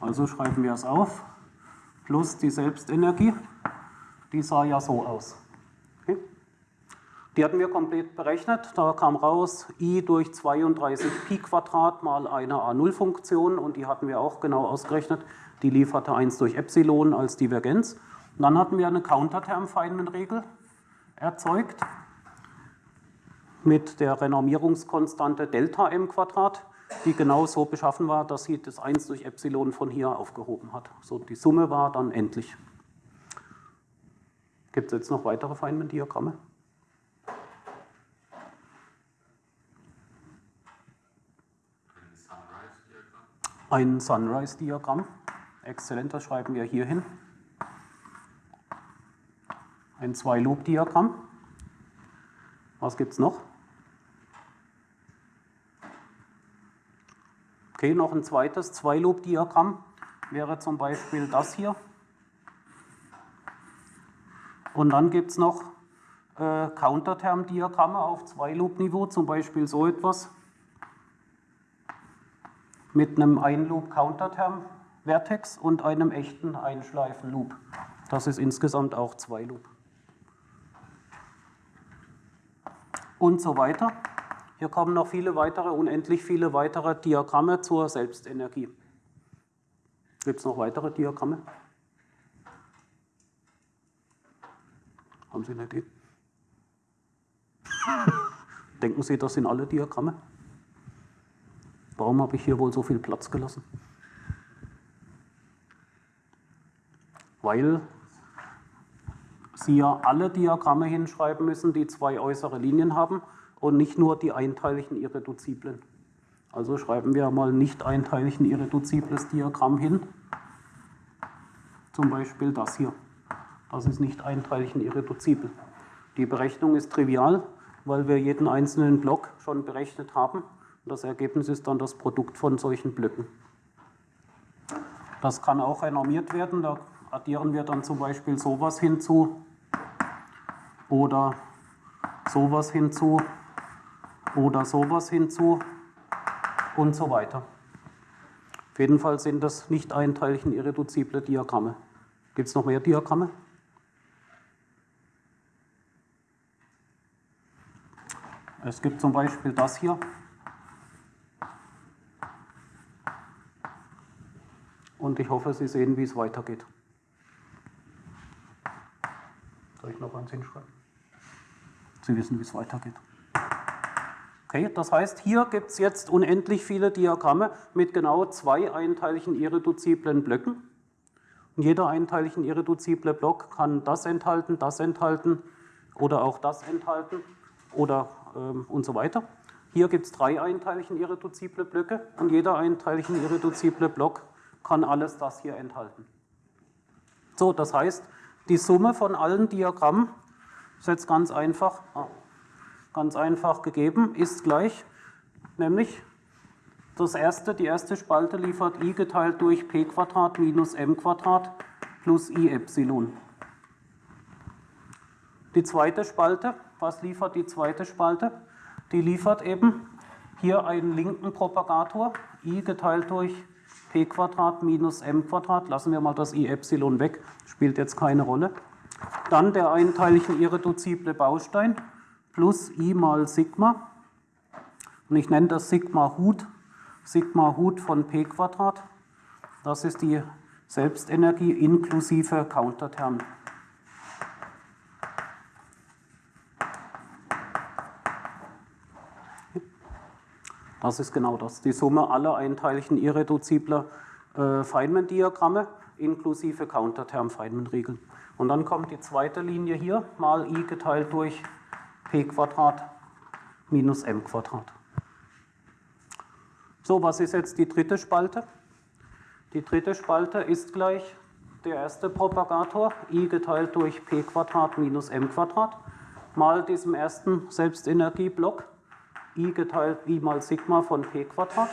Also schreiben wir es auf, plus die Selbstenergie, die sah ja so aus. Okay. Die hatten wir komplett berechnet, da kam raus i durch 32 Pi Quadrat mal eine A0-Funktion und die hatten wir auch genau ausgerechnet, die lieferte 1 durch Epsilon als Divergenz. Und dann hatten wir eine Counterterm-Feynman-Regel erzeugt mit der Renormierungskonstante Delta m Quadrat die genau so beschaffen war, dass sie das 1 durch Epsilon von hier aufgehoben hat. So, die Summe war dann endlich. Gibt es jetzt noch weitere Feynman-Diagramme? Ein Sunrise-Diagramm. Exzellent, das schreiben wir hier hin. Ein Zwei-Loop-Diagramm. Was gibt es noch? Okay, noch ein zweites Zwei-Loop-Diagramm wäre zum Beispiel das hier. Und dann gibt es noch äh, Counterterm-Diagramme auf Zwei-Loop-Niveau, zum Beispiel so etwas mit einem Ein-Loop-Counterterm-Vertex und einem echten Einschleifen-Loop. Das ist insgesamt auch Zwei-Loop. Und so weiter. Hier kommen noch viele weitere, unendlich viele weitere Diagramme zur Selbstenergie. Gibt es noch weitere Diagramme? Haben Sie eine Idee? Denken Sie, das sind alle Diagramme? Warum habe ich hier wohl so viel Platz gelassen? Weil Sie ja alle Diagramme hinschreiben müssen, die zwei äußere Linien haben und nicht nur die einteiligen Irreduziblen. Also schreiben wir mal nicht einteiligen irreduzibles Diagramm hin. Zum Beispiel das hier. Das ist nicht einteiligen irreduzibel. Die Berechnung ist trivial, weil wir jeden einzelnen Block schon berechnet haben. Das Ergebnis ist dann das Produkt von solchen Blöcken. Das kann auch renormiert werden. Da addieren wir dann zum Beispiel sowas hinzu oder sowas hinzu oder sowas hinzu und so weiter. Auf jeden Fall sind das nicht einteiligen irreduzible Diagramme. Gibt es noch mehr Diagramme? Es gibt zum Beispiel das hier. Und ich hoffe, Sie sehen, wie es weitergeht. Soll ich noch eins hinschreiben? Sie wissen, wie es weitergeht. Okay, das heißt, hier gibt es jetzt unendlich viele Diagramme mit genau zwei einteiligen irreduziblen Blöcken. Und jeder einteiligen irreduzible Block kann das enthalten, das enthalten oder auch das enthalten oder ähm, und so weiter. Hier gibt es drei einteiligen irreduzible Blöcke und jeder einteiligen irreduzible Block kann alles das hier enthalten. So, das heißt, die Summe von allen Diagrammen ist jetzt ganz einfach, ganz einfach gegeben, ist gleich, nämlich das erste, die erste Spalte liefert i geteilt durch p Quadrat minus m Quadrat plus i Epsilon. Die zweite Spalte, was liefert die zweite Spalte? Die liefert eben hier einen linken Propagator, i geteilt durch p Quadrat minus m Quadrat. Lassen wir mal das i Epsilon weg, spielt jetzt keine Rolle. Dann der einteilige irreduzible Baustein plus i mal Sigma. Und ich nenne das Sigma Hut, Sigma Hut von p Quadrat. Das ist die Selbstenergie inklusive Counterterm. Das ist genau das, die Summe aller einteiligen irreduzibler äh, Feynman-Diagramme inklusive Counterterm-Feynman-Regeln. Und dann kommt die zweite Linie hier, mal i geteilt durch p Quadrat minus m Quadrat. So, was ist jetzt die dritte Spalte? Die dritte Spalte ist gleich der erste Propagator, i geteilt durch p Quadrat minus m Quadrat, mal diesem ersten Selbstenergieblock i geteilt i mal Sigma von p Quadrat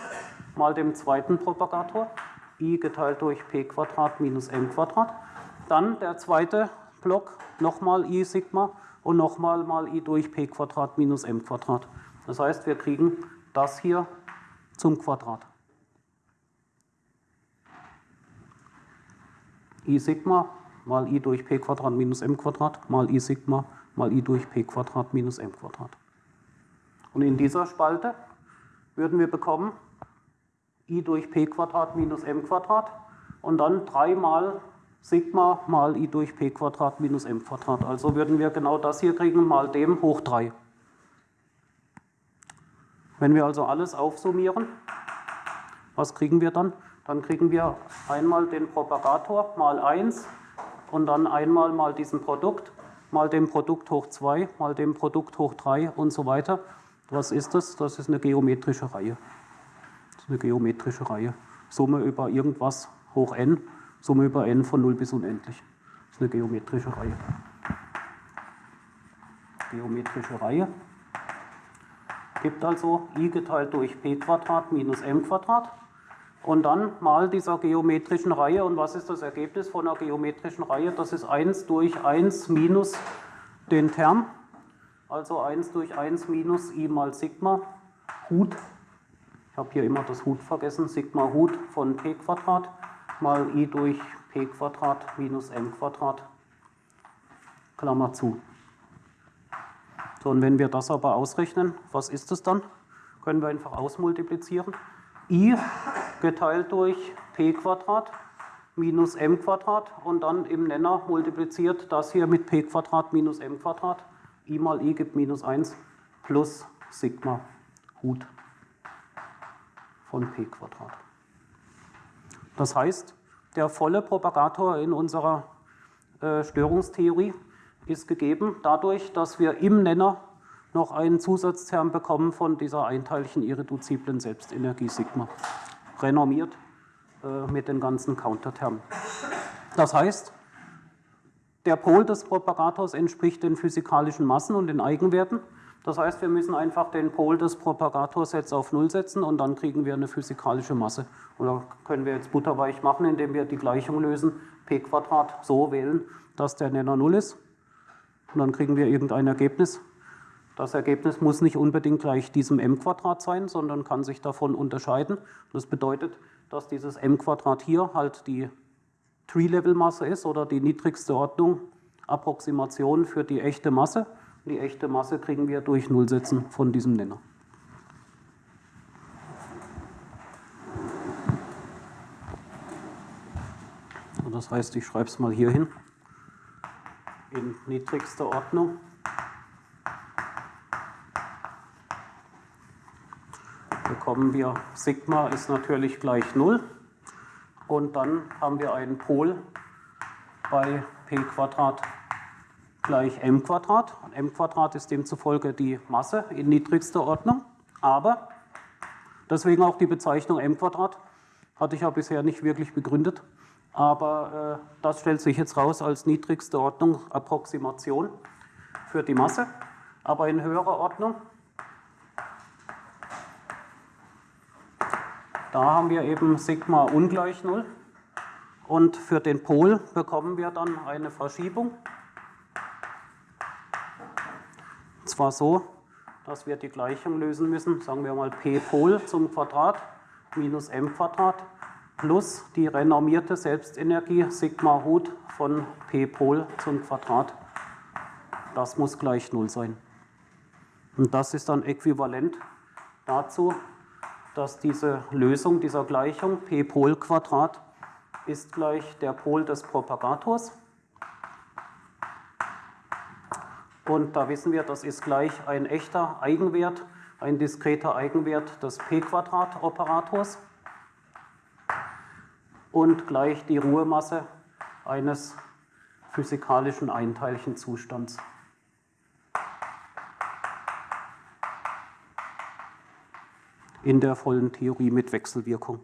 mal dem zweiten Propagator i geteilt durch p Quadrat minus m Quadrat. Dann der zweite Block nochmal i Sigma und nochmal mal i durch p Quadrat minus m Quadrat. Das heißt, wir kriegen das hier zum Quadrat. i Sigma mal i durch p Quadrat minus m Quadrat mal i Sigma mal i durch p Quadrat minus m Quadrat. Und in dieser Spalte würden wir bekommen i durch p Quadrat minus m Quadrat und dann 3 mal Sigma mal i durch p Quadrat minus m Quadrat. Also würden wir genau das hier kriegen, mal dem hoch 3. Wenn wir also alles aufsummieren, was kriegen wir dann? Dann kriegen wir einmal den Propagator mal 1 und dann einmal mal diesen Produkt, mal dem Produkt hoch 2, mal dem Produkt hoch 3 und so weiter. Was ist das? Das ist eine geometrische Reihe. Das ist eine geometrische Reihe. Summe über irgendwas hoch n, Summe über n von 0 bis unendlich. Das ist eine geometrische Reihe. Geometrische Reihe gibt also i geteilt durch p Quadrat minus m Quadrat und dann mal dieser geometrischen Reihe. Und was ist das Ergebnis von einer geometrischen Reihe? Das ist 1 durch 1 minus den Term also 1 durch 1 minus i mal Sigma Hut, ich habe hier immer das Hut vergessen, Sigma Hut von p Quadrat mal i durch p Quadrat minus m Quadrat, Klammer zu. So, und wenn wir das aber ausrechnen, was ist es dann? Können wir einfach ausmultiplizieren. i geteilt durch p Quadrat minus m Quadrat und dann im Nenner multipliziert das hier mit p Quadrat minus m Quadrat i mal i gibt minus 1 plus Sigma Hut von p Quadrat. Das heißt, der volle Propagator in unserer äh, Störungstheorie ist gegeben dadurch, dass wir im Nenner noch einen Zusatzterm bekommen von dieser einteiligen irreduziblen Selbstenergie Sigma, renormiert äh, mit den ganzen Countertermen. Das heißt, der Pol des Propagators entspricht den physikalischen Massen und den Eigenwerten. Das heißt, wir müssen einfach den Pol des Propagators jetzt auf Null setzen und dann kriegen wir eine physikalische Masse. Oder können wir jetzt butterweich machen, indem wir die Gleichung lösen, p Quadrat so wählen, dass der Nenner Null ist. Und dann kriegen wir irgendein Ergebnis. Das Ergebnis muss nicht unbedingt gleich diesem m Quadrat sein, sondern kann sich davon unterscheiden. Das bedeutet, dass dieses m Quadrat hier halt die Tree-Level-Masse ist oder die niedrigste Ordnung, Approximation für die echte Masse. Die echte Masse kriegen wir durch Nullsetzen von diesem Nenner. Das heißt, ich schreibe es mal hier hin, in niedrigster Ordnung. Bekommen wir Sigma ist natürlich gleich 0 und dann haben wir einen Pol bei p Quadrat gleich m Quadrat. m Quadrat ist demzufolge die Masse in niedrigster Ordnung, aber deswegen auch die Bezeichnung m Quadrat hatte ich ja bisher nicht wirklich begründet. Aber äh, das stellt sich jetzt raus als niedrigste Ordnung Approximation für die Masse. Aber in höherer Ordnung, da haben wir eben Sigma ungleich 0. Und für den Pol bekommen wir dann eine Verschiebung. Und zwar so, dass wir die Gleichung lösen müssen, sagen wir mal p Pol zum Quadrat minus m Quadrat plus die renormierte Selbstenergie Sigma Hut von P Pol zum Quadrat. Das muss gleich 0 sein. Und das ist dann äquivalent dazu, dass diese Lösung dieser Gleichung P Pol Quadrat ist gleich der Pol des Propagators. Und da wissen wir, das ist gleich ein echter Eigenwert, ein diskreter Eigenwert des P-Quadrat-Operators und gleich die Ruhemasse eines physikalischen Einteilchenzustands. in der vollen Theorie mit Wechselwirkung.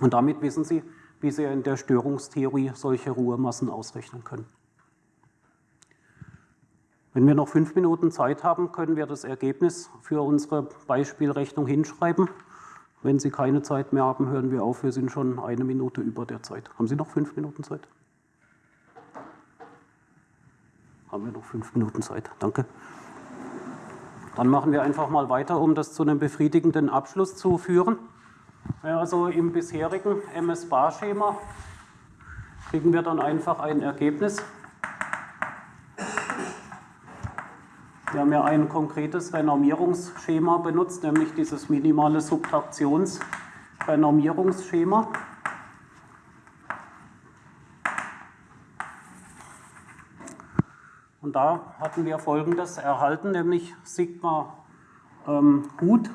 Und damit wissen Sie, wie Sie in der Störungstheorie solche Ruhemassen ausrechnen können. Wenn wir noch fünf Minuten Zeit haben, können wir das Ergebnis für unsere Beispielrechnung hinschreiben. Wenn Sie keine Zeit mehr haben, hören wir auf. Wir sind schon eine Minute über der Zeit. Haben Sie noch fünf Minuten Zeit? Haben wir noch fünf Minuten Zeit? Danke. Dann machen wir einfach mal weiter, um das zu einem befriedigenden Abschluss zu führen. Also im bisherigen MS-Bar-Schema kriegen wir dann einfach ein Ergebnis. Wir haben ja ein konkretes Renormierungsschema benutzt, nämlich dieses minimale Subtraktionsrenormierungsschema. Und da hatten wir folgendes erhalten, nämlich Sigma ähm, Hut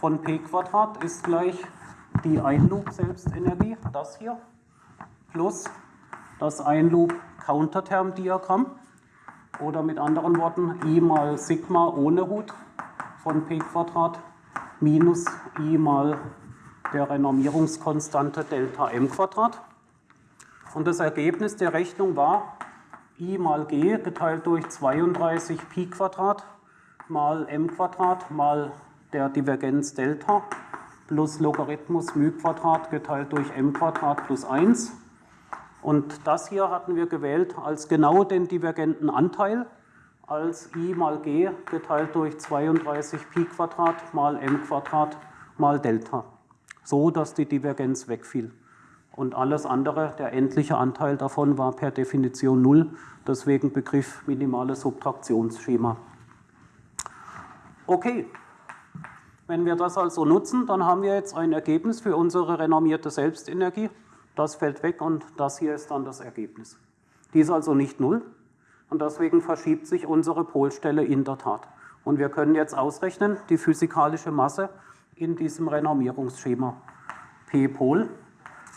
von p Quadrat ist gleich die Einloop-Selbstenergie, das hier, plus das Einloop-Counterterm-Diagramm. Oder mit anderen Worten, i mal Sigma ohne Hut von p Quadrat minus i mal der Renormierungskonstante Delta m Quadrat. Und das Ergebnis der Rechnung war i mal g geteilt durch 32 pi Quadrat mal m Quadrat mal der Divergenz Delta plus Logarithmus μ geteilt durch m plus 1 und das hier hatten wir gewählt als genau den divergenten Anteil, als i mal g geteilt durch 32 pi Quadrat mal m Quadrat mal Delta, so dass die Divergenz wegfiel. Und alles andere, der endliche Anteil davon war per Definition 0, deswegen Begriff minimales Subtraktionsschema. Okay, wenn wir das also nutzen, dann haben wir jetzt ein Ergebnis für unsere renormierte Selbstenergie. Das fällt weg und das hier ist dann das Ergebnis. Die ist also nicht null und deswegen verschiebt sich unsere Polstelle in der Tat. Und wir können jetzt ausrechnen, die physikalische Masse in diesem Renormierungsschema. P Pol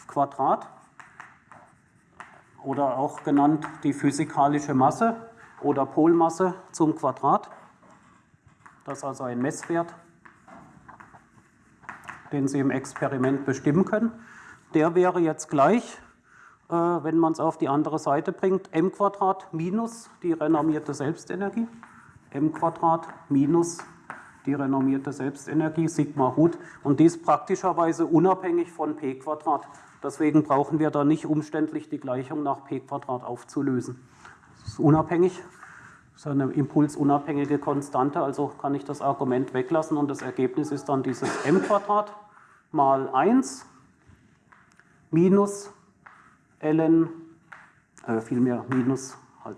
Quadrat oder auch genannt die physikalische Masse oder Polmasse zum Quadrat. Das ist also ein Messwert, den Sie im Experiment bestimmen können der wäre jetzt gleich, äh, wenn man es auf die andere Seite bringt, m Quadrat minus die renormierte Selbstenergie, m Quadrat minus die renormierte Selbstenergie, Sigma Hut, und dies praktischerweise unabhängig von p Quadrat. Deswegen brauchen wir da nicht umständlich die Gleichung nach p Quadrat aufzulösen. Das ist unabhängig, ist eine impulsunabhängige Konstante, also kann ich das Argument weglassen und das Ergebnis ist dann dieses m mal 1 minus ln, äh, vielmehr minus halt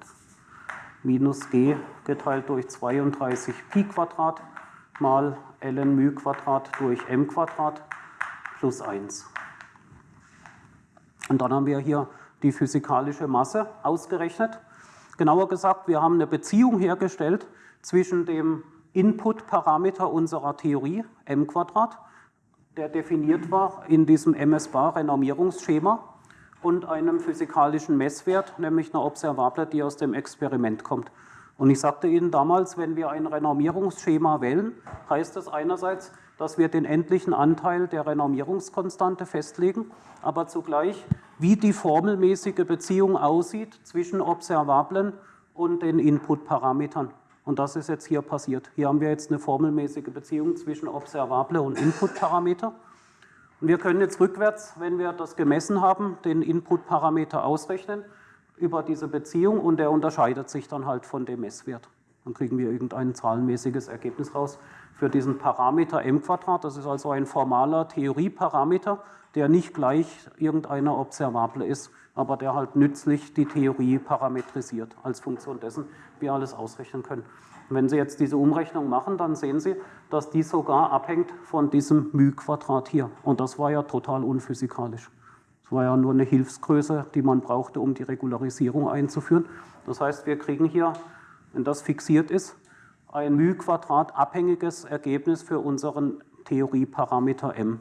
minus g geteilt durch 32 Pi Quadrat mal ln μ Quadrat durch m Quadrat plus 1. Und dann haben wir hier die physikalische Masse ausgerechnet. Genauer gesagt, wir haben eine Beziehung hergestellt zwischen dem Input-Parameter unserer Theorie, m der definiert war in diesem MS-Bar-Renormierungsschema und einem physikalischen Messwert, nämlich einer Observable, die aus dem Experiment kommt. Und ich sagte Ihnen damals, wenn wir ein Renormierungsschema wählen, heißt das einerseits, dass wir den endlichen Anteil der Renormierungskonstante festlegen, aber zugleich, wie die formelmäßige Beziehung aussieht zwischen Observablen und den Inputparametern. Und das ist jetzt hier passiert. Hier haben wir jetzt eine formelmäßige Beziehung zwischen Observable und Inputparameter. Und wir können jetzt rückwärts, wenn wir das gemessen haben, den Inputparameter ausrechnen über diese Beziehung und der unterscheidet sich dann halt von dem Messwert. Dann kriegen wir irgendein zahlenmäßiges Ergebnis raus für diesen Parameter m Quadrat. Das ist also ein formaler Theorieparameter, der nicht gleich irgendeiner Observable ist, aber der halt nützlich die Theorie parametrisiert als Funktion dessen, wie wir alles ausrechnen können. Wenn Sie jetzt diese Umrechnung machen, dann sehen Sie, dass die sogar abhängt von diesem μ-Quadrat hier. Und das war ja total unphysikalisch. Das war ja nur eine Hilfsgröße, die man brauchte, um die Regularisierung einzuführen. Das heißt, wir kriegen hier, wenn das fixiert ist, ein μ-Quadrat abhängiges Ergebnis für unseren Theorieparameter m.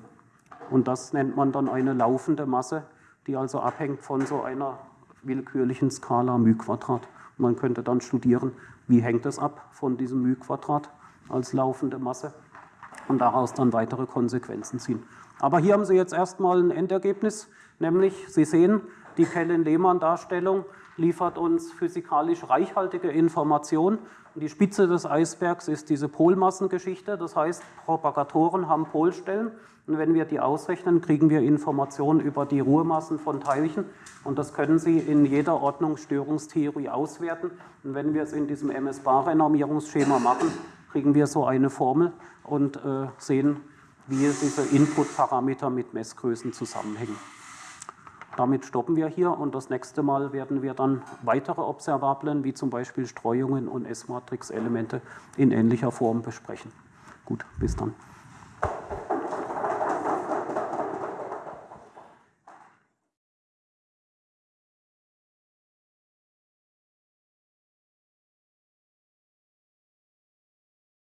Und das nennt man dann eine laufende Masse, die also abhängt von so einer willkürlichen Skala μ-Quadrat. Man könnte dann studieren, wie hängt es ab von diesem μ-Quadrat als laufende Masse und daraus dann weitere Konsequenzen ziehen. Aber hier haben Sie jetzt erstmal ein Endergebnis, nämlich Sie sehen, die Kellen-Lehmann-Darstellung liefert uns physikalisch reichhaltige Informationen. die Spitze des Eisbergs ist diese Polmassengeschichte, das heißt, Propagatoren haben Polstellen und wenn wir die ausrechnen, kriegen wir Informationen über die Ruhemassen von Teilchen und das können Sie in jeder Ordnungsstörungstheorie auswerten. Und wenn wir es in diesem MS-Bar-Renormierungsschema machen, kriegen wir so eine Formel und äh, sehen, wie diese Input-Parameter mit Messgrößen zusammenhängen. Damit stoppen wir hier und das nächste Mal werden wir dann weitere Observablen, wie zum Beispiel Streuungen und S-Matrix-Elemente in ähnlicher Form besprechen. Gut, bis dann.